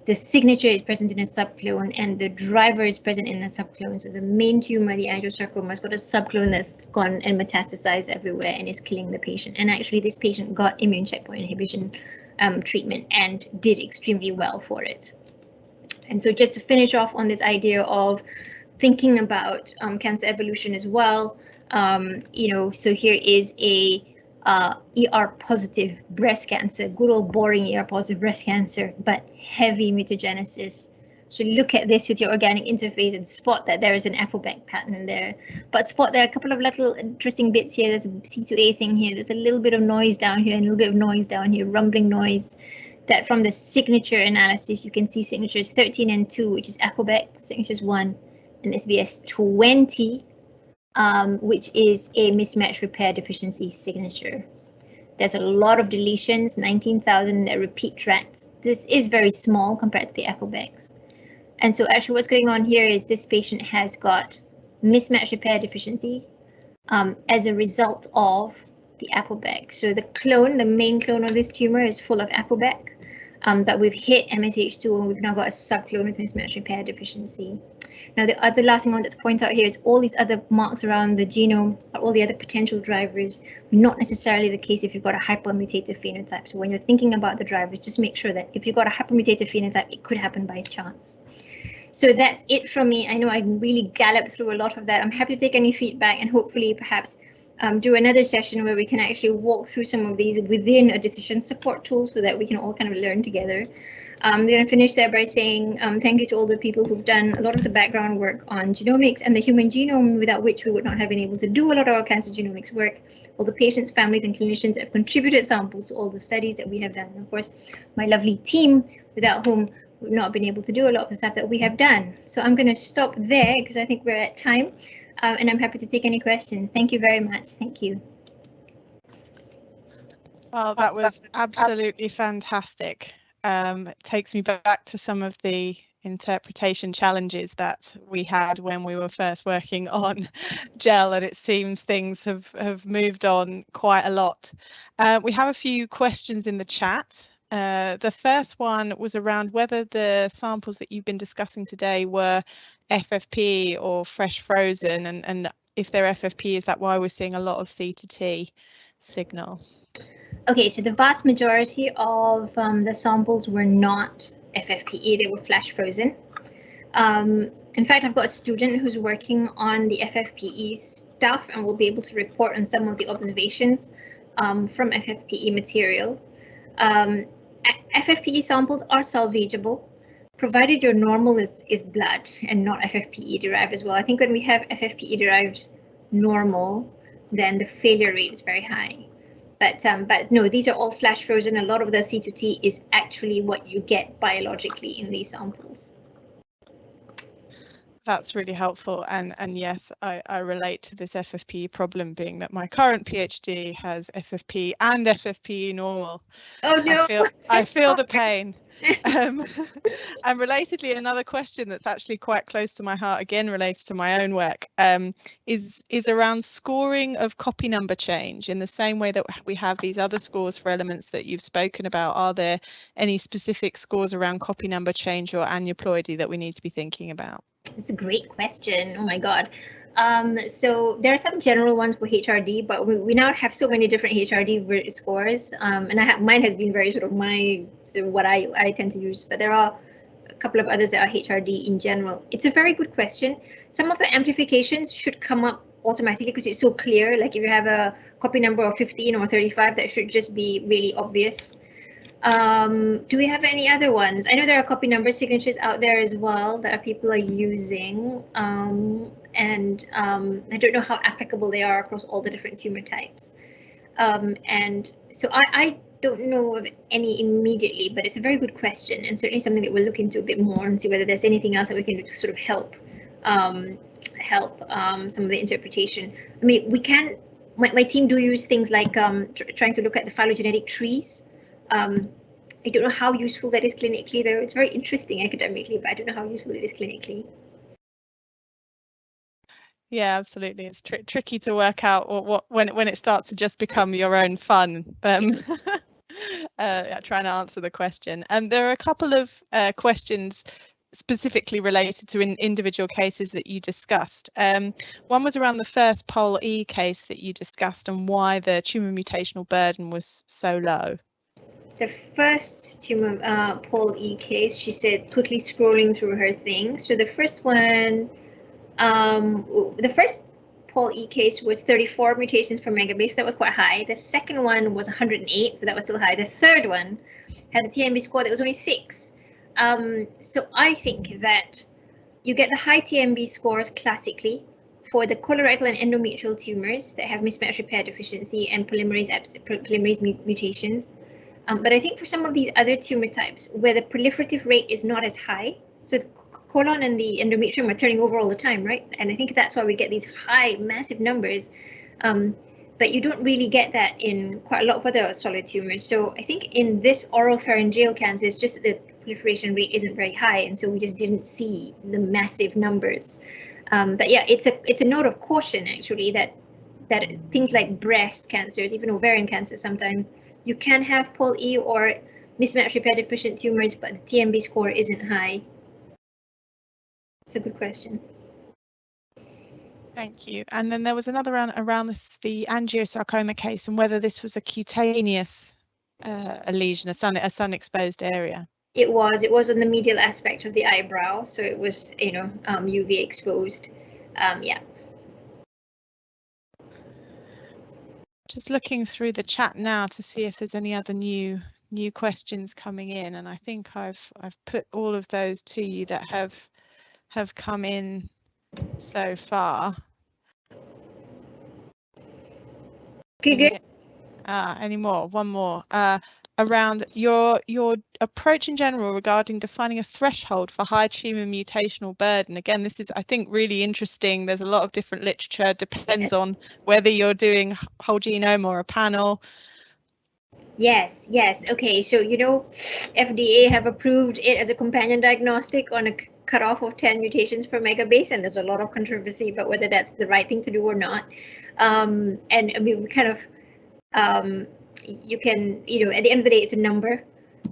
the signature is present in a subclone and the driver is present in a subclone. So the main tumor, the angiosarcoma, has got a subclone that's gone and metastasized everywhere and is killing the patient. And actually this patient got immune checkpoint inhibition um, treatment and did extremely well for it. And so just to finish off on this idea of thinking about um, cancer evolution as well, um, you know, so here is a uh, ER positive breast cancer, good old boring ER positive breast cancer, but heavy mutagenesis. So look at this with your organic interface and spot that there is an APOBEC pattern there. But spot there are a couple of little interesting bits here. There's a C2A thing here. There's a little bit of noise down here and a little bit of noise down here, rumbling noise. That from the signature analysis, you can see signatures 13 and 2, which is APOBEC, signatures 1, and SBS 20, um, which is a mismatch repair deficiency signature. There's a lot of deletions, 19,000 repeat tracks. This is very small compared to the APOBECs. And so actually what's going on here is this patient has got mismatch repair deficiency um, as a result of the APOBEC. So the clone, the main clone of this tumor is full of APOBEC, um, but we've hit MSH2 and we've now got a subclone with mismatch repair deficiency. Now, the other last thing I wanted to point out here is all these other marks around the genome are all the other potential drivers, not necessarily the case if you've got a hypermutative phenotype. So when you're thinking about the drivers, just make sure that if you've got a hypermutative phenotype, it could happen by chance. So that's it from me. I know I really galloped through a lot of that. I'm happy to take any feedback and hopefully perhaps um, do another session where we can actually walk through some of these within a decision support tool so that we can all kind of learn together. I'm going to finish there by saying um, thank you to all the people who've done a lot of the background work on genomics and the human genome, without which we would not have been able to do a lot of our cancer genomics work. All the patients, families, and clinicians have contributed samples to all the studies that we have done. And of course, my lovely team, without whom we've not have been able to do a lot of the stuff that we have done. So I'm going to stop there because I think we're at time, uh, and I'm happy to take any questions. Thank you very much. Thank you. Well, that was absolutely fantastic um, takes me back to some of the interpretation challenges that we had when we were first working on gel and it seems things have have moved on quite a lot. Uh, we have a few questions in the chat. Uh, the first one was around whether the samples that you've been discussing today were FFP or fresh frozen and and if they're FFP is that why we're seeing a lot of C to T signal Okay, so the vast majority of um, the samples were not FFPE, they were flash frozen. Um, in fact, I've got a student who's working on the FFPE stuff and will be able to report on some of the observations um, from FFPE material. Um, FFPE samples are salvageable, provided your normal is, is blood and not FFPE derived as well. I think when we have FFPE derived normal, then the failure rate is very high. But um, but no, these are all flash frozen. A lot of the C2T is actually what you get biologically in these samples. That's really helpful. And and yes, I, I relate to this FFP problem being that my current PhD has FFP and FFP normal. Oh no. I feel, I feel the pain. Um, and relatedly, another question that's actually quite close to my heart, again related to my own work, um, is is around scoring of copy number change. In the same way that we have these other scores for elements that you've spoken about, are there any specific scores around copy number change or aneuploidy that we need to be thinking about? It's a great question. Oh my God. Um, so there are some general ones for HRD, but we, we now have so many different HRD scores, um, and I have mine has been very sort of my sort of what I I tend to use, but there are a couple of others that are HRD in general. It's a very good question. Some of the amplifications should come up automatically because it's so clear. Like if you have a copy number of 15 or 35, that should just be really obvious. Um, do we have any other ones? I know there are copy number signatures out there as well that people are using. Um, and um, I don't know how applicable they are across all the different tumor types. Um, and so I, I, don't know of any immediately, but it's a very good question and certainly something that we'll look into a bit more and see whether there's anything else that we can do to sort of help um, help um, some of the interpretation. I mean, we can, my, my team do use things like um, tr trying to look at the phylogenetic trees. Um, I don't know how useful that is clinically, though. It's very interesting academically, but I don't know how useful it is clinically. Yeah, absolutely. It's tr tricky to work out what, what when when it starts to just become your own fun. Um, uh, trying to answer the question. And um, there are a couple of uh, questions specifically related to in individual cases that you discussed. Um, one was around the first Pol E case that you discussed and why the tumour mutational burden was so low. The first tumour uh, Pol E case, she said, quickly scrolling through her thing. So the first one, um, the first Pol E case was 34 mutations per megabase, so that was quite high. The second one was 108, so that was still high. The third one had a TMB score that was only six. Um, so I think that you get the high TMB scores classically for the colorectal and endometrial tumors that have mismatch repair deficiency and polymerase, polymerase mutations. Um, but I think for some of these other tumor types where the proliferative rate is not as high, so the colon and the endometrium are turning over all the time, right? And I think that's why we get these high, massive numbers. Um, but you don't really get that in quite a lot of other solid tumors. So I think in this oral pharyngeal cancer, it's just the proliferation rate isn't very high, and so we just didn't see the massive numbers. Um, but yeah, it's a it's a note of caution actually that that things like breast cancers, even ovarian cancer, sometimes you can have Pol E or mismatch repair deficient tumors, but the TMB score isn't high. It's a good question. Thank you. And then there was another round around this, the angiosarcoma case and whether this was a cutaneous uh, a lesion, a sun, a sun exposed area. It was. It was on the medial aspect of the eyebrow, so it was, you know, um, UV exposed. Um, yeah. Just looking through the chat now to see if there's any other new new questions coming in, and I think I've I've put all of those to you that have have come in so far. Uh, any more? One more. Uh, around your your approach in general regarding defining a threshold for high tumour mutational burden. Again, this is, I think, really interesting. There's a lot of different literature, depends on whether you're doing whole genome or a panel. Yes, yes. Okay, so, you know, FDA have approved it as a companion diagnostic on a cutoff of 10 mutations per megabase, and there's a lot of controversy about whether that's the right thing to do or not. Um, and I mean, we kind of um, you can, you know, at the end of the day, it's a number.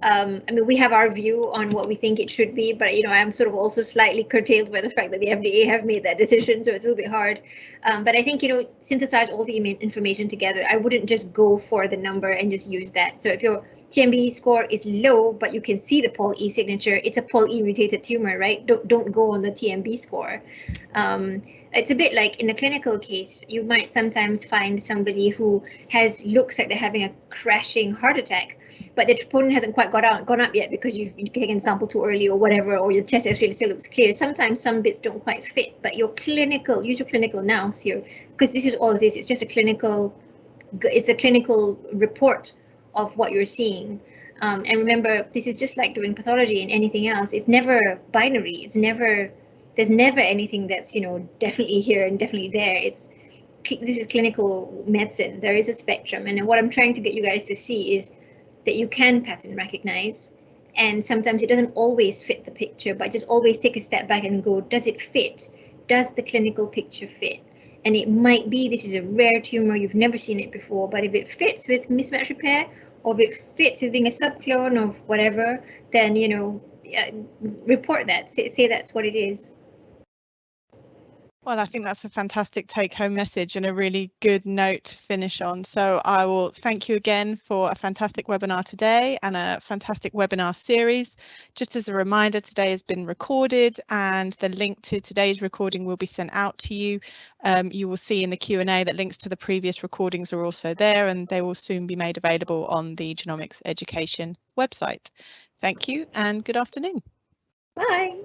Um, I mean, we have our view on what we think it should be, but you know, I'm sort of also slightly curtailed by the fact that the FDA have made that decision, so it's a little bit hard. Um, but I think you know, synthesize all the information together. I wouldn't just go for the number and just use that. So if your TMB score is low, but you can see the Pol E signature, it's a Pol E mutated tumor, right? Don't don't go on the TMB score. Um, it's a bit like in a clinical case, you might sometimes find somebody who has looks like they're having a crashing heart attack, but the troponin hasn't quite got out, gone up yet because you've taken sample too early or whatever, or your chest X-ray still looks clear. Sometimes some bits don't quite fit, but your clinical, use your clinical nous here, because this is all this. It's just a clinical, it's a clinical report of what you're seeing. Um, and remember, this is just like doing pathology and anything else. It's never binary. It's never there's never anything that's you know definitely here and definitely there it's this is clinical medicine there is a spectrum and what i'm trying to get you guys to see is that you can pattern recognize and sometimes it doesn't always fit the picture but just always take a step back and go does it fit does the clinical picture fit and it might be this is a rare tumor you've never seen it before but if it fits with mismatch repair or if it fits with being a subclone of whatever then you know uh, report that. Say, say that's what it is Well, I think that's a fantastic take home message and a really good note to finish on. So I will thank you again for a fantastic webinar today and a fantastic webinar series. Just as a reminder, today has been recorded and the link to today's recording will be sent out to you. Um, you will see in the Q&A that links to the previous recordings are also there and they will soon be made available on the Genomics Education website. Thank you and good afternoon. Bye.